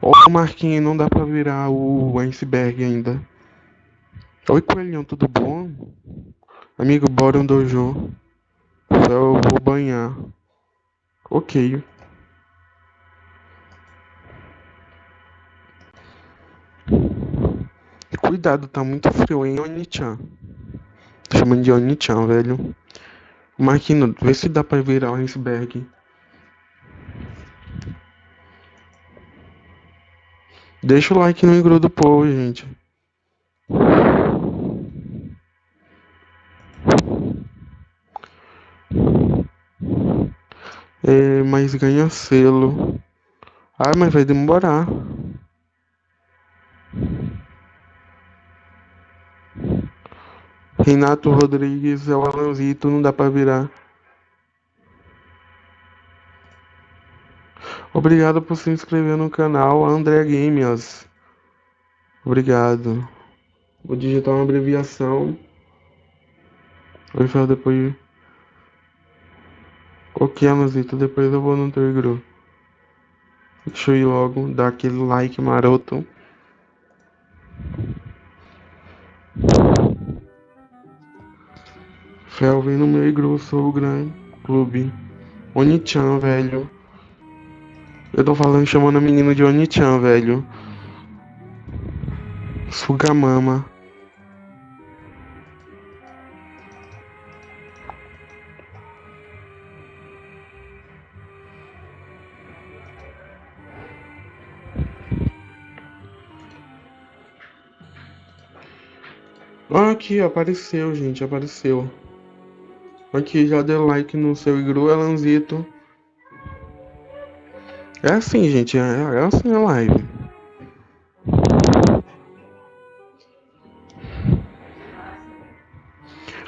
Ó, Marquinhos, não dá pra virar o iceberg ainda. Oi, coelhão, tudo bom? Amigo, bora um dojo. Eu vou banhar. Ok. Cuidado, tá muito frio, hein, Onichan. Tô chamando de Onichan, velho. Marquinho, vê se dá pra virar o iceberg. Deixa o like no igru do povo, gente. É, mas ganha selo. Ah, mas vai demorar. Renato Rodrigues é o Alanzito, não dá pra virar. Obrigado por se inscrever no canal André Games. Obrigado. Vou digitar uma abreviação Oi, Fel, depois. Ok, Amazito, depois eu vou no teu igru. Deixa eu ir logo, dar aquele like maroto. Fel, vem no meu igru, sou o grande clube. Onichan, velho. Eu tô falando, chamando a menina de Onichan, velho. Sugamama. Aqui, apareceu, gente, apareceu. Aqui, já deu like no seu igru, Elanzito. É assim, gente, é, é assim a live.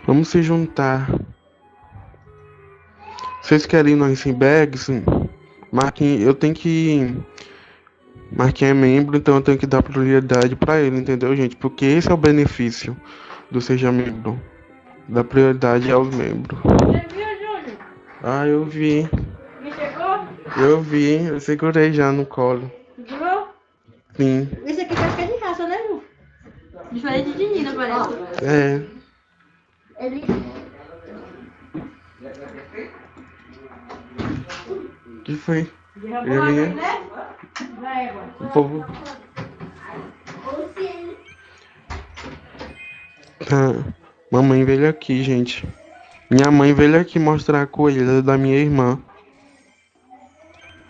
Vamos se juntar. Vocês querem ir no icebergs? Marquem, eu tenho que Marquinhos é membro, então eu tenho que dar prioridade para ele, entendeu, gente? Porque esse é o benefício do Seja Membro. Dar prioridade aos membros. Você viu, Júnior? Ah, eu vi. Me chegou? Eu vi. Eu segurei já no colo. Segurou? Sim. Esse aqui parece que é de raça, né, Ju? Diferente de Nina, parece. É. Ele. O que foi? Derrubou a Ele é- água, né? Vai, agora. O povo. Ou se ele. Tá. Mamãe veio aqui, gente. Minha mãe veio aqui mostrar a coelha da minha irmã.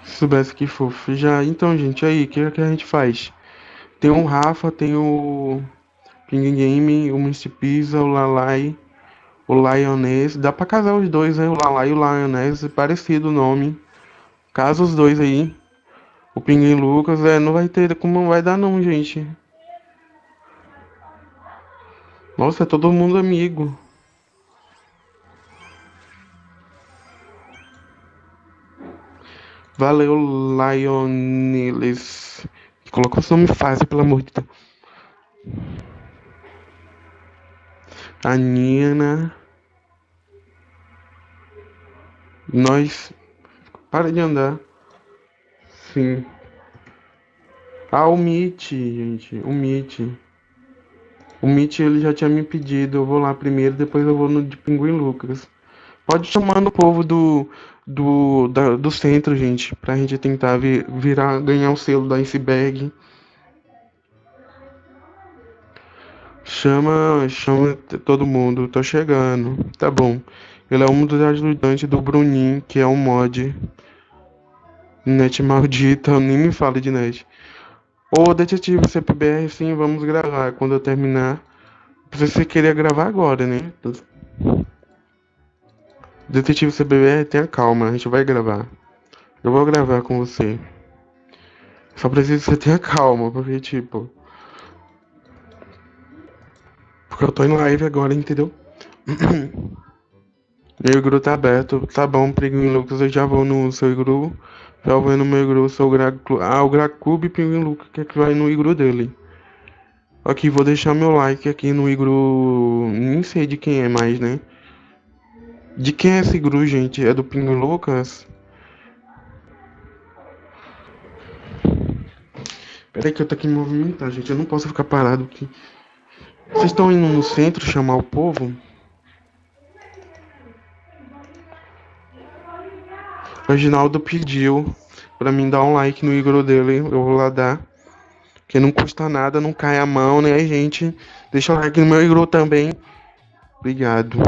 Se soubesse que fofo. Já, então, gente, aí, o que, que a gente faz? Tem o Rafa, tem o Ping Game, o Mr. Pizza, o Lalai, o Lioness. Dá pra casar os dois, né? O Lalai e o Lioness, parecido o nome. Casa os dois aí. O Pinguim Lucas, é, não vai ter como não vai dar não, gente. Nossa, é todo mundo amigo. Valeu, Lionelis. Coloca o nome fácil, pelo amor de Deus. A Nina. Nós. Para de andar. Sim. Ah, o Meet, gente. O Meet. O Meet ele já tinha me pedido. Eu vou lá primeiro, depois eu vou no de Pinguim Lucas. Pode chamar no povo do, do, da- do centro, gente. Pra gente tentar vi- virar, ganhar o selo da iceberg. Chama, chama todo mundo. Tô chegando. Tá bom. Ele é um dos ajudantes do Bruninho, que é um mod. Net maldita, nem me fale de net. Ô, detetive CPBR, sim, vamos gravar quando eu terminar. Você queria gravar agora, né? Detetive CPBR, tenha calma, a gente vai gravar. Eu vou gravar com você. Só preciso que você tenha calma, porque, tipo. Porque eu tô em live agora, entendeu? Meu igru tá aberto. Tá bom, Pinguim Lucas, eu já vou no seu igru. Já vou no meu sou o Graclu. Ah, o Gracube Pinguim Lucas, que é que vai no igru dele. Aqui, vou deixar meu like aqui no igru. Nem sei de quem é mais, né? De quem é esse igru, gente? É do Pinguim Lucas? Peraí que eu tô aqui me movimentar, gente. Eu não posso ficar parado aqui. Vocês estão indo no centro chamar o povo? O Reginaldo pediu pra mim dar um like no igru dele. Eu vou lá dar. Que não custa nada, não cai a mão, né, gente? Deixa o like no meu igru também. Obrigado.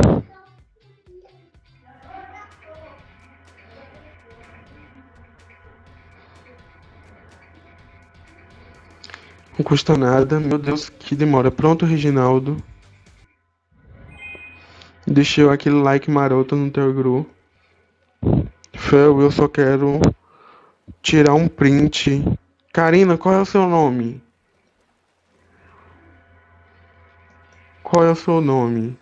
Não custa nada. Meu Deus, que demora. Pronto, Reginaldo. Deixei aquele like maroto no teu igru. Fel, eu só quero tirar um print. Karina, qual é o seu nome? Qual é o seu nome?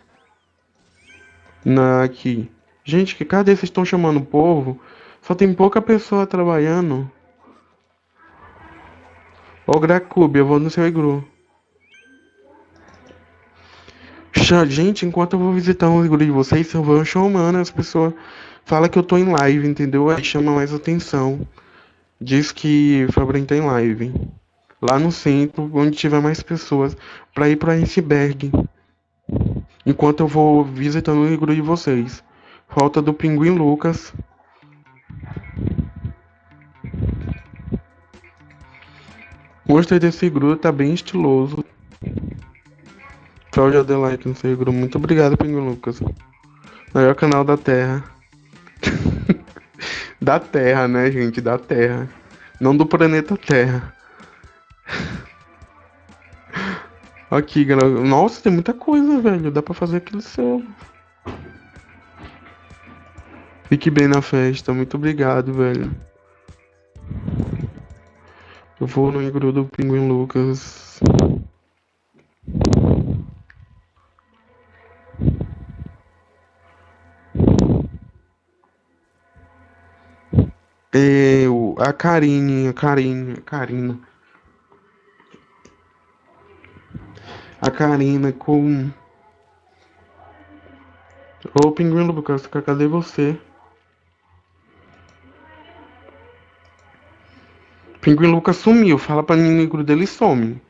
Na aqui. Gente, que cadê vocês estão chamando o povo? Só tem pouca pessoa trabalhando. Ô Gracube, eu vou no seu igru. Gente, enquanto eu vou visitar um igru de vocês, eu vou chamando, as pessoas falam que eu tô em live, entendeu? Aí chama mais atenção. Diz que Fabrício tá em live. Lá no centro, onde tiver mais pessoas, pra ir pro iceberg. Enquanto eu vou visitando o igru de vocês. Falta do Pinguim Lucas. Gostei desse igru, tá bem estiloso. Cláudia Adelaide no seu igru. Muito obrigado, Pinguim Lucas. Maior canal da Terra. da Terra, né, gente? Da Terra. Não do planeta Terra. Aqui, galera. Nossa, tem muita coisa, velho. Dá pra fazer aquele selo. Fique bem na festa. Muito obrigado, velho. Eu vou no igru do Pinguim Lucas. O- a Karine, a Karine, a Karina. A Karina com. Ô, Pinguim Lucas, cadê você? Pinguim Lucas sumiu. Fala pra negro dele some.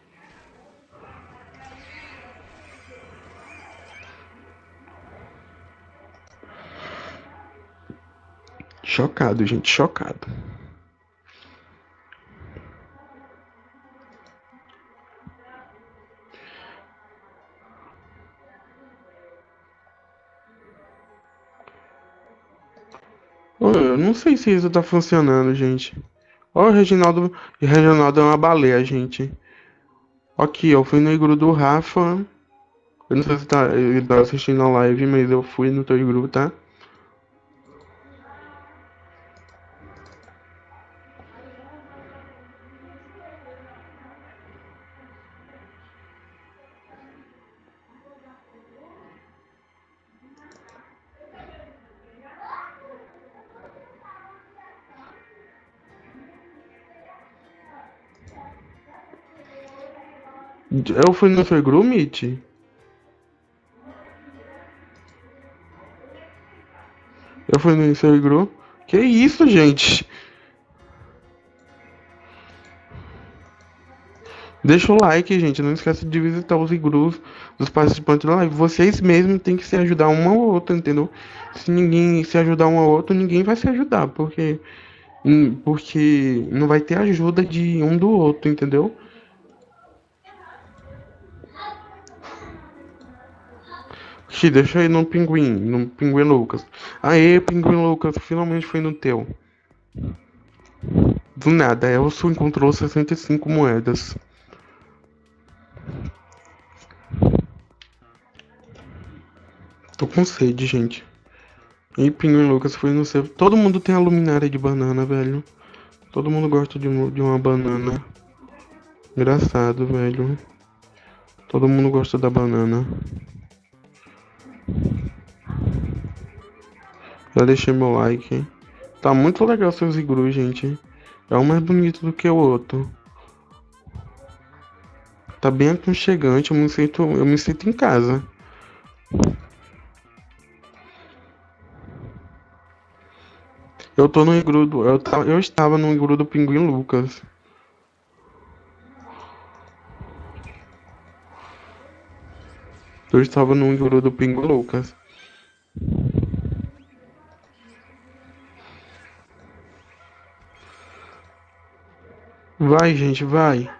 Chocado, gente, chocado. Eu não sei se isso tá funcionando, gente. Ó, o Reginaldo. o Reginaldo é uma baleia, gente. Aqui, eu fui no igru do Rafa. Eu não sei se tá, ele tá assistindo a live, mas eu fui no teu igru, tá? Eu fui no igru, Mitch? Eu fui no seu igru? Que isso, gente? Deixa o like, gente. Não esquece de visitar os igrus dos participantes da live. Vocês mesmos têm que se ajudar um ao outro, entendeu? Se ninguém se ajudar um ao outro, ninguém vai se ajudar, porque porque não vai ter ajuda de um do outro, entendeu? Xi, deixa aí no pinguim, no pinguim Lucas. Aê, pinguim Lucas, finalmente foi no teu. Do nada, Elcio encontrou 65 moedas. Tô com sede, gente. E Pinguim Lucas foi no seu. Todo mundo tem a luminária de banana, velho. Todo mundo gosta de, de uma banana. Engraçado, velho. Todo mundo gosta da banana. Já deixei meu like. Tá muito legal seus iglus, gente. É um mais bonito do que o outro. Tá bem aconchegante, eu me sinto, eu me sinto em casa. Eu tô no iglu do, eu, ta- eu estava no iglu do Pinguim Lucas. Eu estava no iglu do Pinguim Lucas. Vai, gente, vai.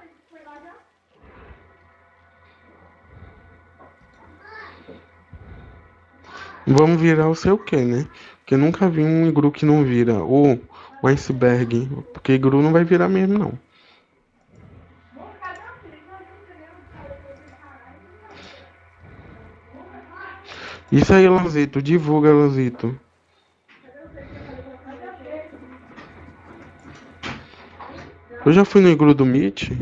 Vamos virar o seu quê, né? Porque eu nunca vi um iglu que não vira. Ou um iceberg. Porque iglu não vai virar mesmo, não. Isso aí, Lanzito. Divulga, Lanzito. Eu já fui no iglu do Meet.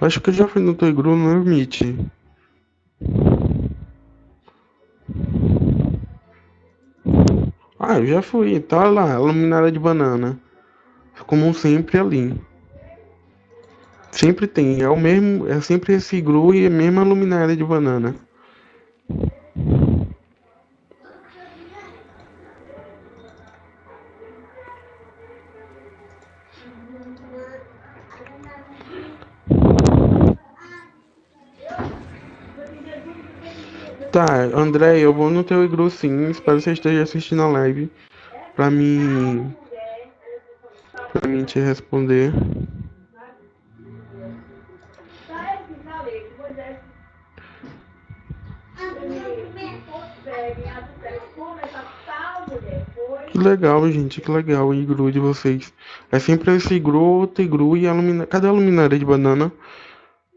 Acho que eu já fui no teu iglu no Meet. Ah, eu já fui. Tá lá, a luminária de banana. Como sempre ali. Sempre tem, é o mesmo, é sempre esse iglu e a mesma luminária de banana. Tá, André, eu vou no teu iglu sim, espero que você esteja assistindo a live pra mim, pra mim te responder. Que legal, gente, que legal o de vocês. É sempre esse iglu, outro iglu e a luminária. Cadê a luminária de banana?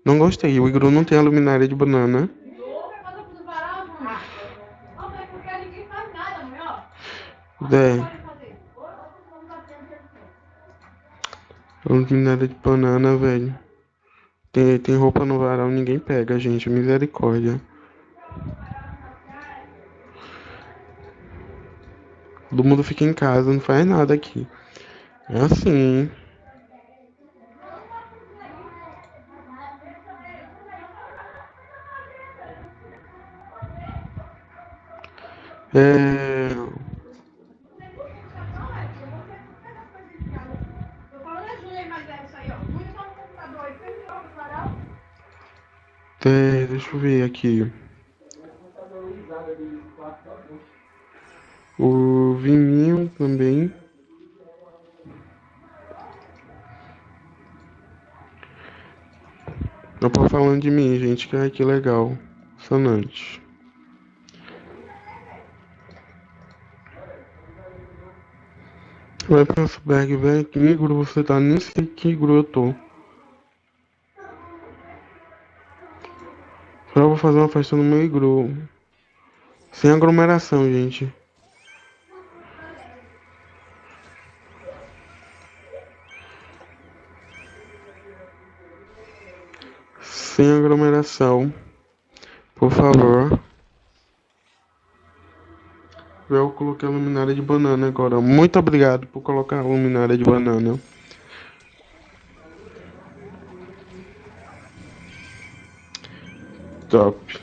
Não gostei, o iglu não tem a luminária de banana. É. Luminária de banana, velho. Tem, tem roupa no varal, ninguém pega, gente. Misericórdia. Todo mundo fica em casa, não faz nada aqui. É assim? É... É, deixa eu ver aqui. O falando de mim, gente, que, que legal. Sonante. Vai pra Berg, velho. Que igru você tá? Nem sei que igru eu tô. Só vou fazer uma festa no meu igru. Sem aglomeração, gente. Sem aglomeração. Por favor. Eu coloquei a luminária de banana agora. Muito obrigado por colocar a luminária de banana. Top.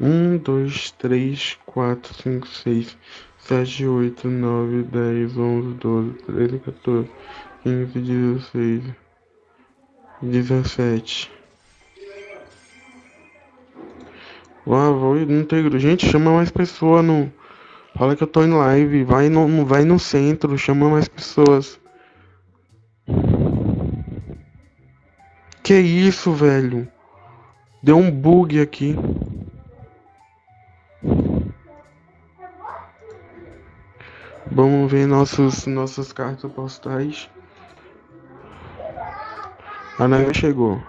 Um, dois, três, quatro, cinco, seis, sete, oito, nove, dez, onze, doze, treze, 14, quinze, dezesseis, dezessete. Uau, vou no integro. Gente, chama mais pessoa no. Fala que eu tô em live. Vai no, vai no centro, chama mais pessoas. Que isso, velho? Deu um bug aqui. Vamos ver nossos, nossas cartas postais. A neve chegou.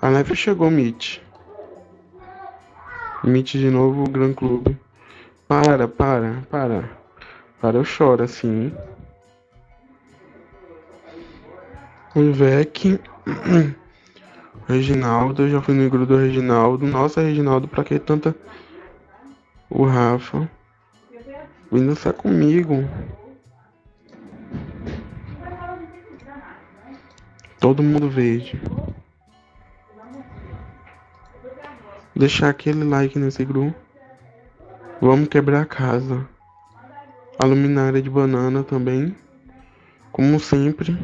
A neve chegou, Mitch. Mitch de novo, Gran Clube. Para, para, para. Para, eu choro assim. O Vec. Reginaldo, eu já fui no grupo do Reginaldo. Nossa, Reginaldo, pra que tanta. O Rafa. Vem dançar comigo. Todo mundo verde. Deixar aquele like nesse grupo. Vamos quebrar a casa. A luminária de banana também. Como sempre.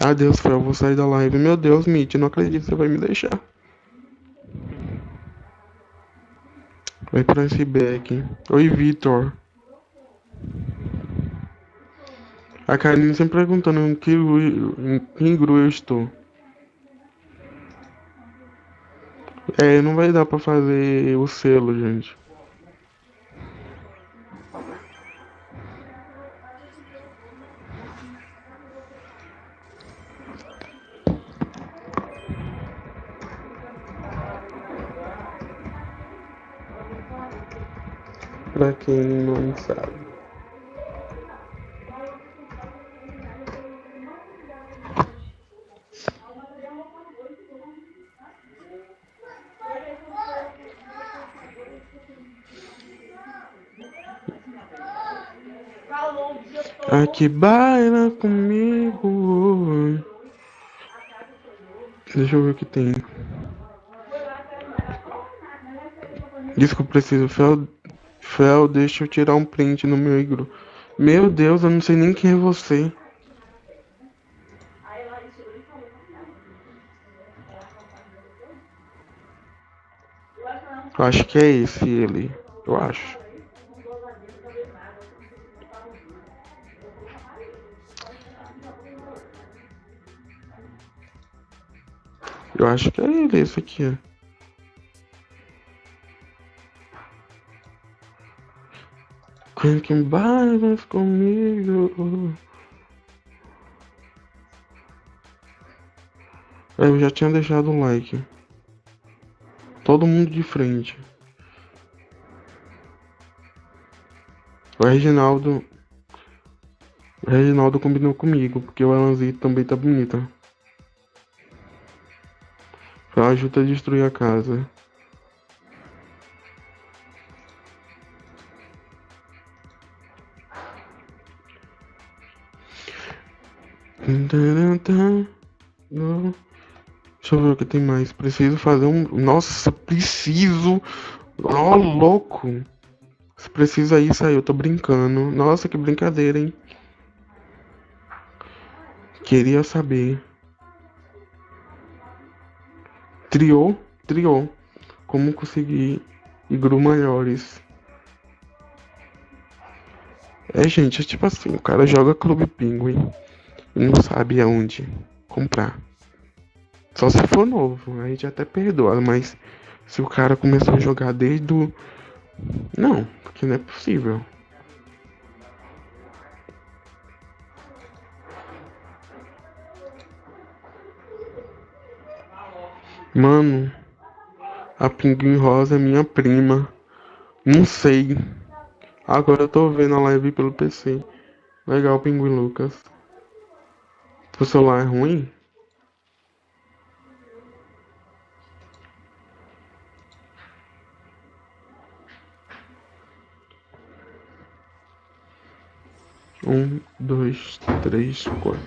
Adeus, Fel, vou sair da live. Meu Deus, Mitch, não acredito que você vai me deixar. Vai pra esse back. Oi, Vitor. A Karine sempre perguntando em que, em que grupo eu estou. É, não vai dar pra fazer o selo, gente. para quem não sabe. Aqui baila comigo. Deixa eu ver o que tem. Disco preciso. Fel Fel, deixa eu tirar um print no meu igru. Meu Deus, eu não sei nem quem é você. Eu acho que é esse ele. Eu acho. Eu acho que é ele, esse aqui. Quem que bailas comigo? Eu já tinha deixado o like. Todo mundo de frente. O Reginaldo. O Reginaldo combinou comigo, porque o Alanzito também tá bonita. Ela ajuda a destruir a casa. Deixa eu ver o que tem mais. Preciso fazer um. Nossa, preciso. Ó, oh, louco. Se precisa aí, eu tô brincando. Nossa, que brincadeira, hein? Queria saber. Triou, triou. Como conseguir igru maiores. É, gente, é tipo assim, o cara joga Clube Pinguim e não sabe aonde comprar. Só se for novo, aí já até perdoa, mas se o cara começou a jogar desde o. Não, porque não é possível. Mano, a Pinguim Rosa é minha prima. Não sei. Agora eu tô vendo a live pelo PC. Legal, Pinguim Lucas. O celular é ruim? Um, dois, três, quatro,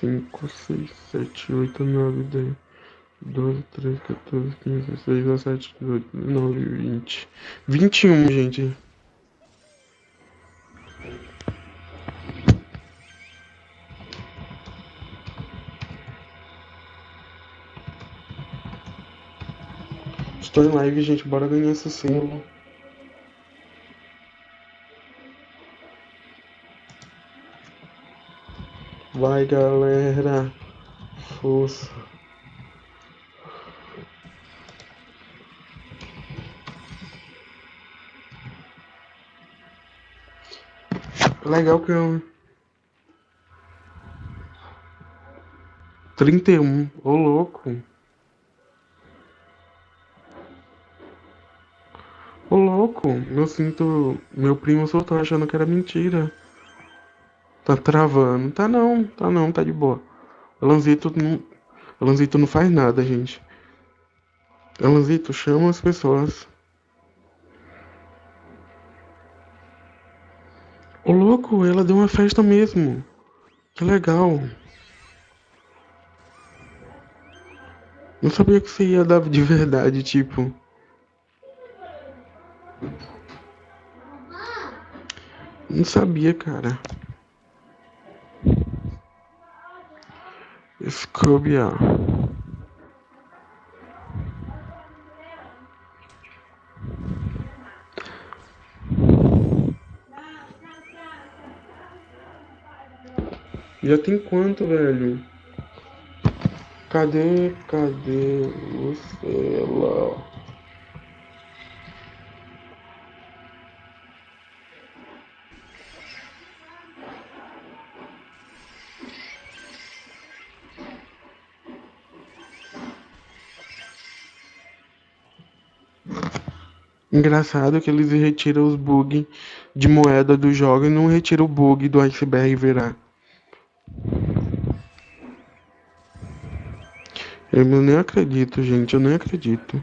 cinco, seis, sete, oito, nove, dez. 12, 13, 14, 15, 16, 17, 18, 19, 20. 21, gente. Estou em live, gente. Bora ganhar esse símbolo. Vai, galera. Força. Legal que eu. 31, ô louco. Ô louco, eu sinto. Meu primo soltou achando que era mentira. Tá travando. Tá não, tá não, tá de boa. Alanzito não. Alanzito não faz nada, gente. Alanzito, chama as pessoas. Ô louco, ela deu uma festa mesmo. Que legal. Não sabia que você ia dar de verdade, tipo. Não sabia, cara. Scobia. Já tem quanto, velho? Cadê, cadê Lucela? Engraçado que eles retiram os bugs de moeda do jogo e não retiram o bug do iceberg virar. Eu nem acredito, gente, eu nem acredito.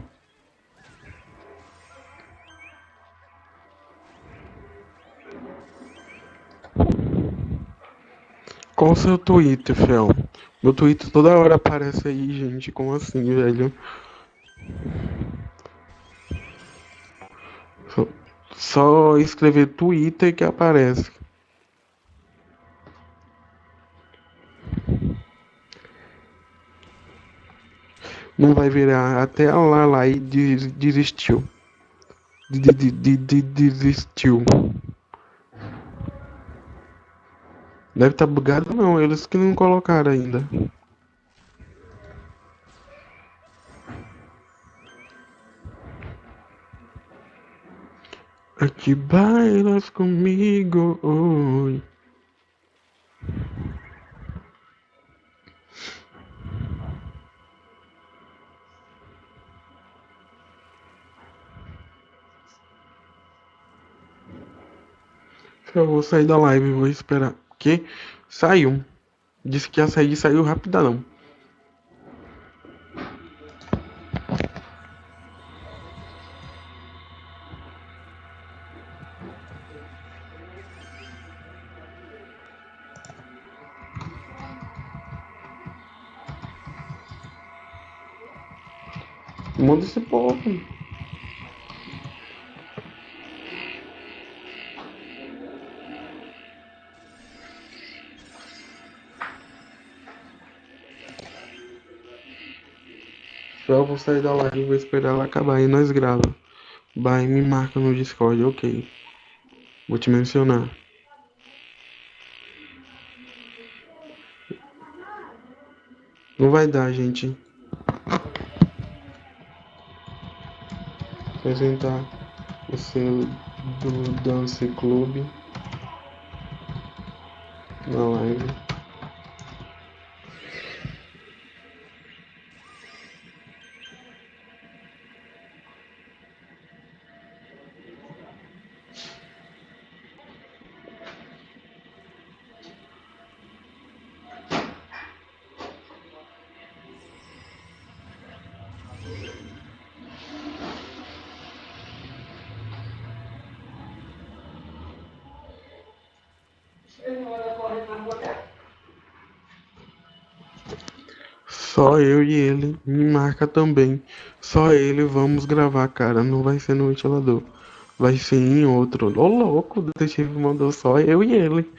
Qual o seu Twitter, Fel? Meu Twitter toda hora aparece aí, gente. Como assim, velho? Só, escrever Twitter que aparece. Não vai virar até lá lá e des- desistiu. De- de- de- de- Desistiu. Deve estar bugado não, eles que não colocaram ainda. Aqui bailas comigo hoje. Eu vou sair da live, vou esperar. Que saiu. Disse que ia sair e saiu rapidão. Esse povo. Só vou sair da live, vou esperar ela acabar e nós grava. Vai, me marca no Discord, ok. Vou te mencionar. Não vai dar, gente. Apresentar o selo do Dance Club marca também. Só ele vamos gravar, cara. Não vai ser no ventilador. Vai ser em outro. Ô louco, o detetive mandou só eu e ele.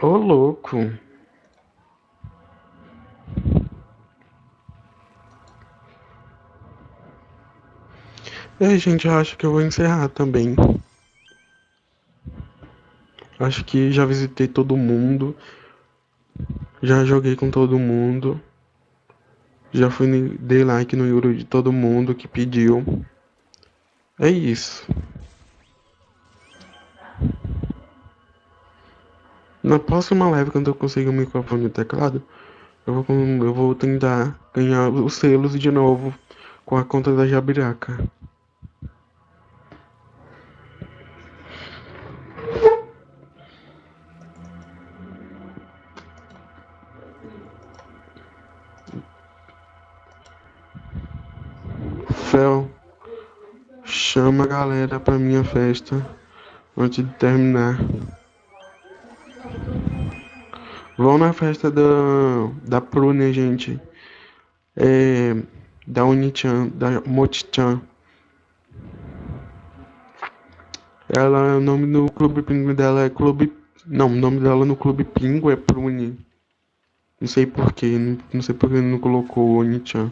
Ô louco. É, gente, eu acho que eu vou encerrar também. Acho que já visitei todo mundo. Já joguei com todo mundo. Já fui, dei like no Yuro de todo mundo que pediu. É isso. Na próxima live, quando eu conseguir o microfone e o teclado, eu vou, eu vou tentar ganhar os selos de novo com a conta da Jabiraca. Fel, chama a galera pra minha festa antes de terminar. Vão na festa da, da Prune, gente. É, da Unichan, da Motichan. Ela, o nome do clube pingo dela é Clube. Não, o nome dela no clube pingo é Prune. Não sei porquê, não, não sei porque não colocou Onichan.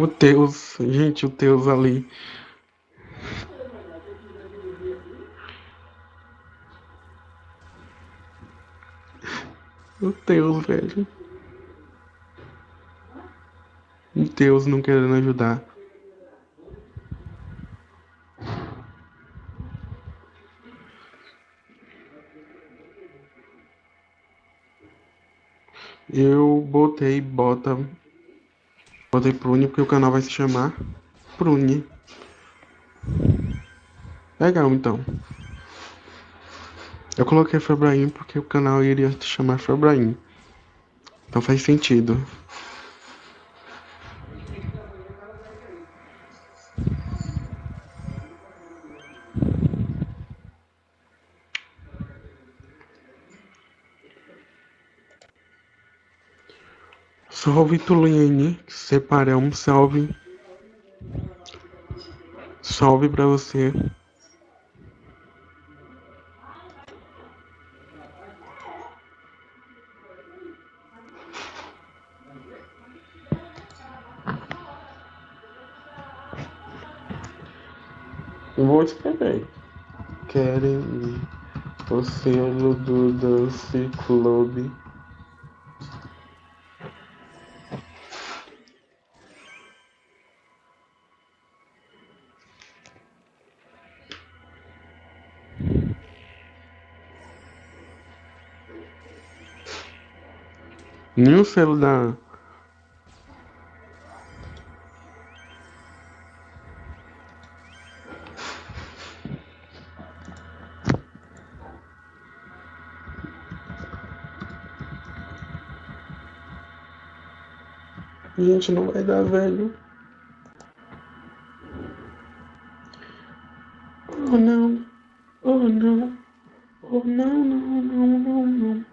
O Teus, gente, o Teus ali. O Teus, velho. O Teus não querendo ajudar. Eu botei, bota. Botei Prune porque o canal vai se chamar Prune. Legal, então. Eu coloquei Febraim porque o canal iria se chamar Febraim. Então faz sentido. Salve Tulene, separamos, salve. Salve pra você. Vou escrever. Querem o selo do Dance Club. Nem o selo da. Gente, não vai dar, velho. Oh, não. Oh, não. Oh, não, não, não, não, não.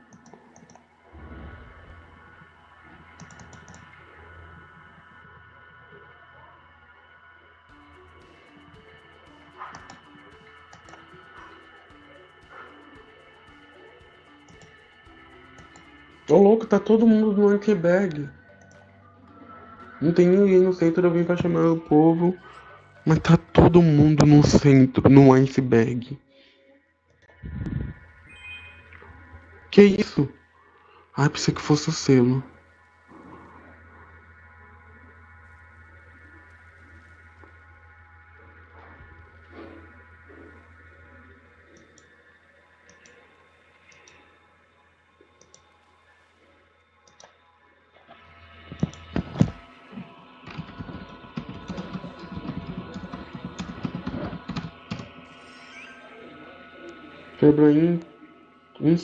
Ô louco, tá todo mundo no iceberg. Não tem ninguém no centro, eu vim pra chamar o povo. Mas tá todo mundo no centro, no iceberg. Que isso? Ai, pensei que fosse o selo.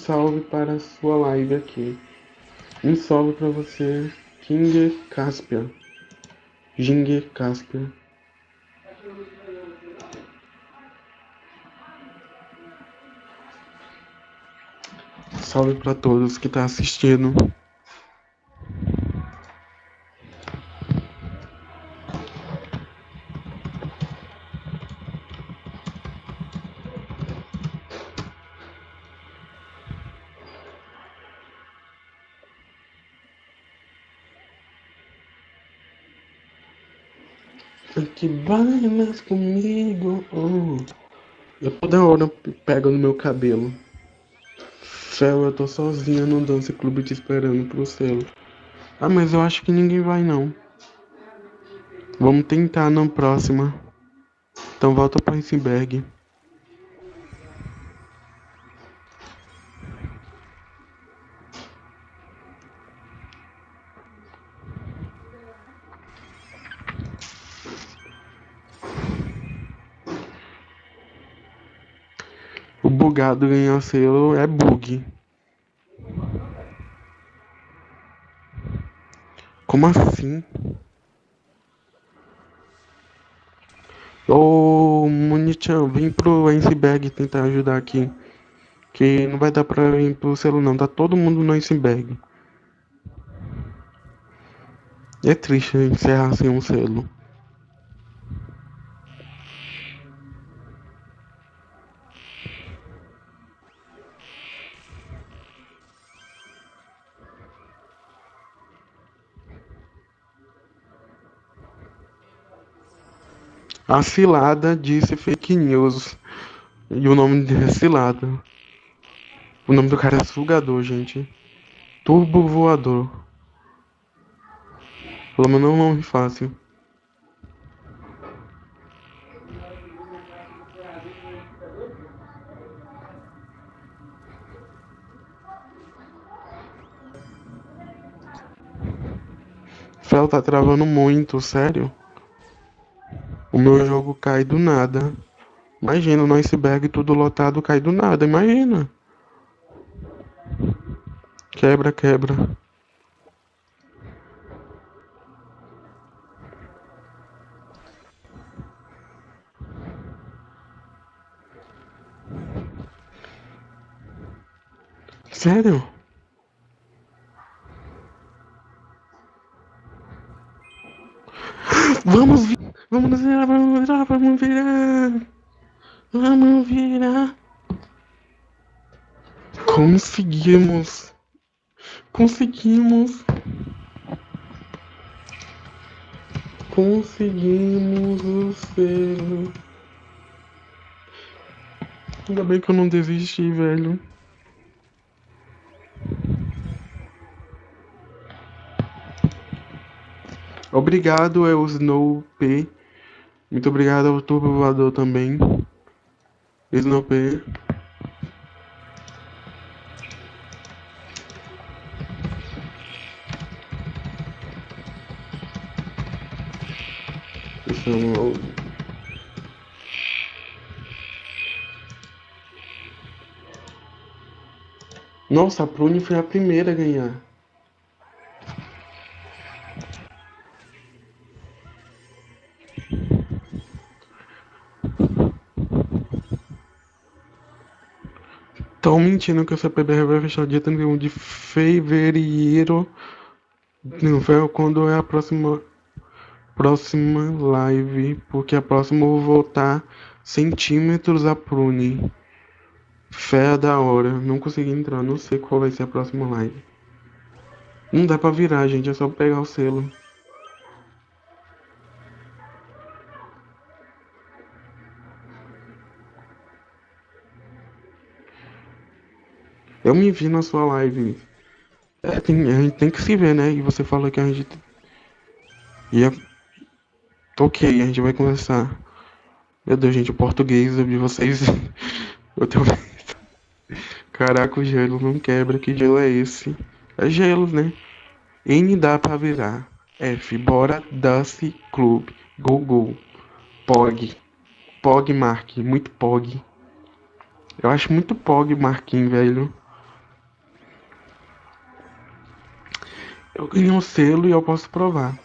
Salve para a sua live aqui. Um salve para você, King Caspia. King Caspia. Salve para todos que tá assistindo. Bailas comigo. Oh. Eu toda hora pego no meu cabelo. Fel, eu tô sozinha no Dance Clube te esperando pro selo. Ah, mas eu acho que ninguém vai não. Vamos tentar na próxima. Então volta para Isenberg. O bugado ganhar selo é bug. Como assim? Ô, Monichan, vem pro iceberg tentar ajudar aqui. Que não vai dar pra vir pro selo não, tá todo mundo no iceberg. É triste encerrar sem um selo. A cilada disse fake news. E o nome dele é cilada. O nome do cara é sugador, gente. Turbo voador. Pelo menos não é um nome fácil. Fel tá travando muito, sério. O meu jogo cai do nada. Imagina, no iceberg tudo lotado cai do nada, imagina. Quebra, quebra. Sério? Vamos vamos virar, vamos virar, vamos virar. Vamos virar. Conseguimos. Conseguimos. Conseguimos o selo. Ainda bem que eu não desisti, velho. Obrigado, é o Snow P. Muito obrigado ao Turbo Voador também. Um- Nossa, a Prune foi a primeira a ganhar. Estão mentindo que o CPBR vai fechar dia 31 de fevereiro. Quando é a próxima próxima live, porque a próxima eu vou voltar centímetros a prune. Fé da hora, não consegui entrar, não sei qual vai ser a próxima live. Não dá pra virar, gente, é só pegar o selo. Eu me vi na sua live. É, tem- a gente tem que se ver, né? E você falou que a gente ia. Ok, a gente vai conversar. Meu Deus, gente, o português de vocês. Eu tenho. Caraca, o gelo não quebra. Que gelo é esse? É gelo, né? N dá pra virar. F, bora, Dance Club. Go, go. Pog. Pog, Mark. Muito Pog. Eu acho muito Pog, Marquinhos, velho. Eu ganhei um selo e eu posso provar.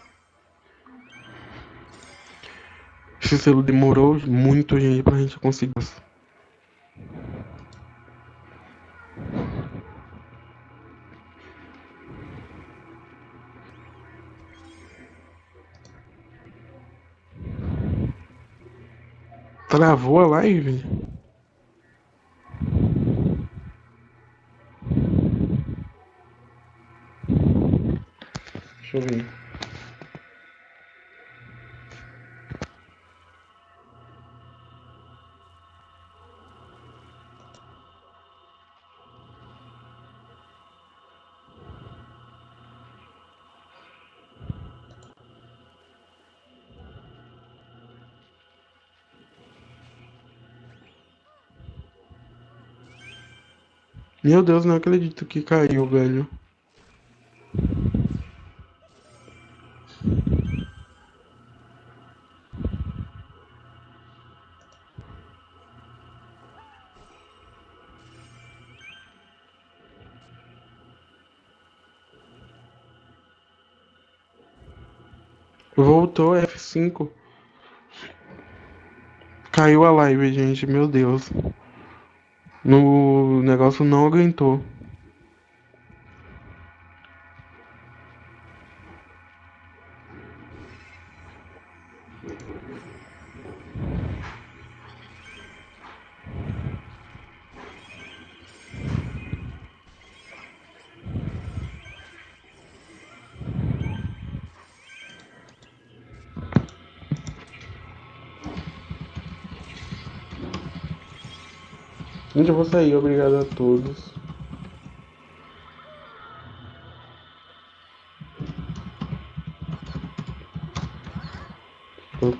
Esse selo demorou muito, gente, pra gente conseguir. Travou a live? Eu. Meu Deus, não acredito que caiu, velho. Voltou F5. Caiu a live, gente. Meu Deus. No negócio não aguentou. Vou sair. Obrigado a todos. Vou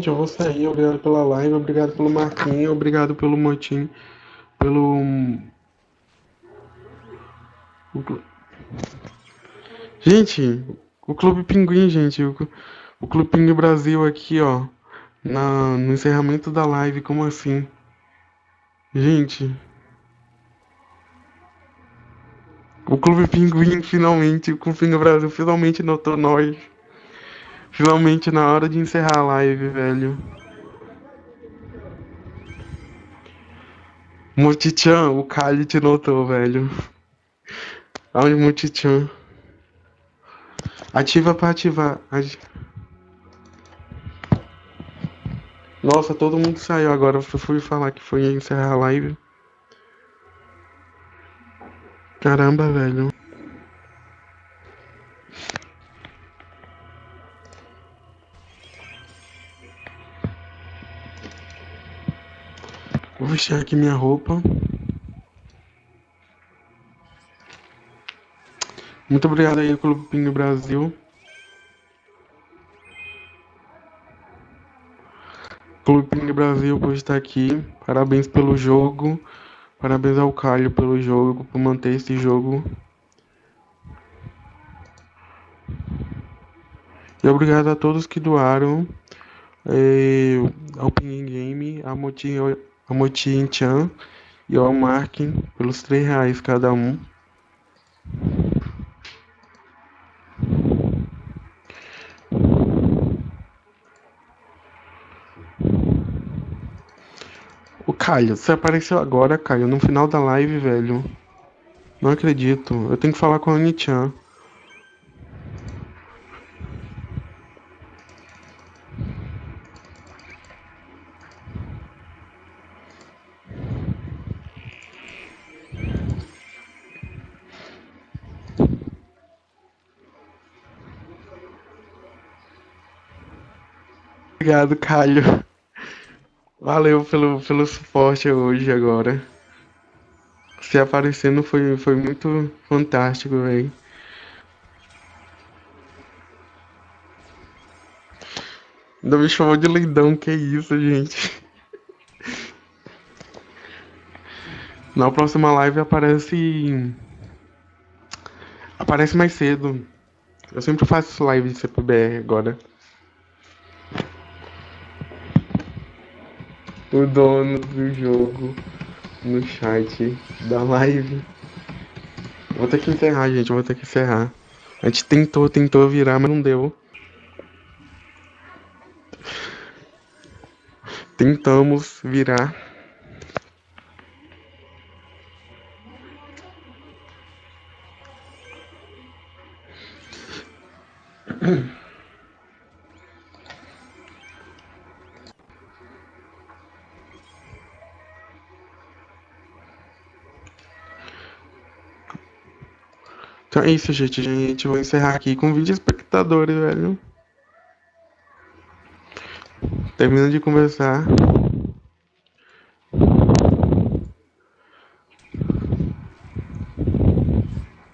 Gente, eu vou sair. Obrigado pela live, obrigado pelo Marquinhos, obrigado pelo Motim, pelo. clu- Gente, o Clube Pinguim, gente. O, o Clube Pinguim Brasil aqui, ó. Na, no encerramento da live, como assim? Gente, o Clube Pinguim finalmente, o Clube Pinguim Brasil finalmente notou nós. Finalmente na hora de encerrar a live, velho. Multichan, o Kali te notou, velho. Aonde Multichan? Ativa pra ativar. Ati- Nossa, todo mundo saiu agora. Eu fui falar que foi encerrar a live. Caramba, velho. Vestir aqui minha roupa. Muito obrigado aí, Clube Pingo Brasil. Clube Pingo Brasil por estar aqui. Parabéns pelo jogo. Parabéns ao Calho pelo jogo, por manter esse jogo. E obrigado a todos que doaram. eh, ao Pinguim Game, a Motin, a Motin Chan e ao Markin pelos 3 reais cada um. O Caio, você apareceu agora, Caio, no final da live, velho. Não acredito. Eu tenho que falar com a Anichan. Obrigado, Caio. Valeu pelo, pelo suporte hoje agora. Se aparecendo foi, foi muito fantástico, velho. Ainda me chamou de lindão, que isso, gente. Na próxima live aparece. Aparece mais cedo. Eu sempre faço live de CPBR agora. O dono do jogo no chat da live. Vou ter que encerrar, gente. Vou ter que encerrar. A gente tentou, tentou virar, mas não deu. Tentamos virar. Então é isso, gente. Gente, vou encerrar aqui com 20 espectadores, velho. Termina de conversar.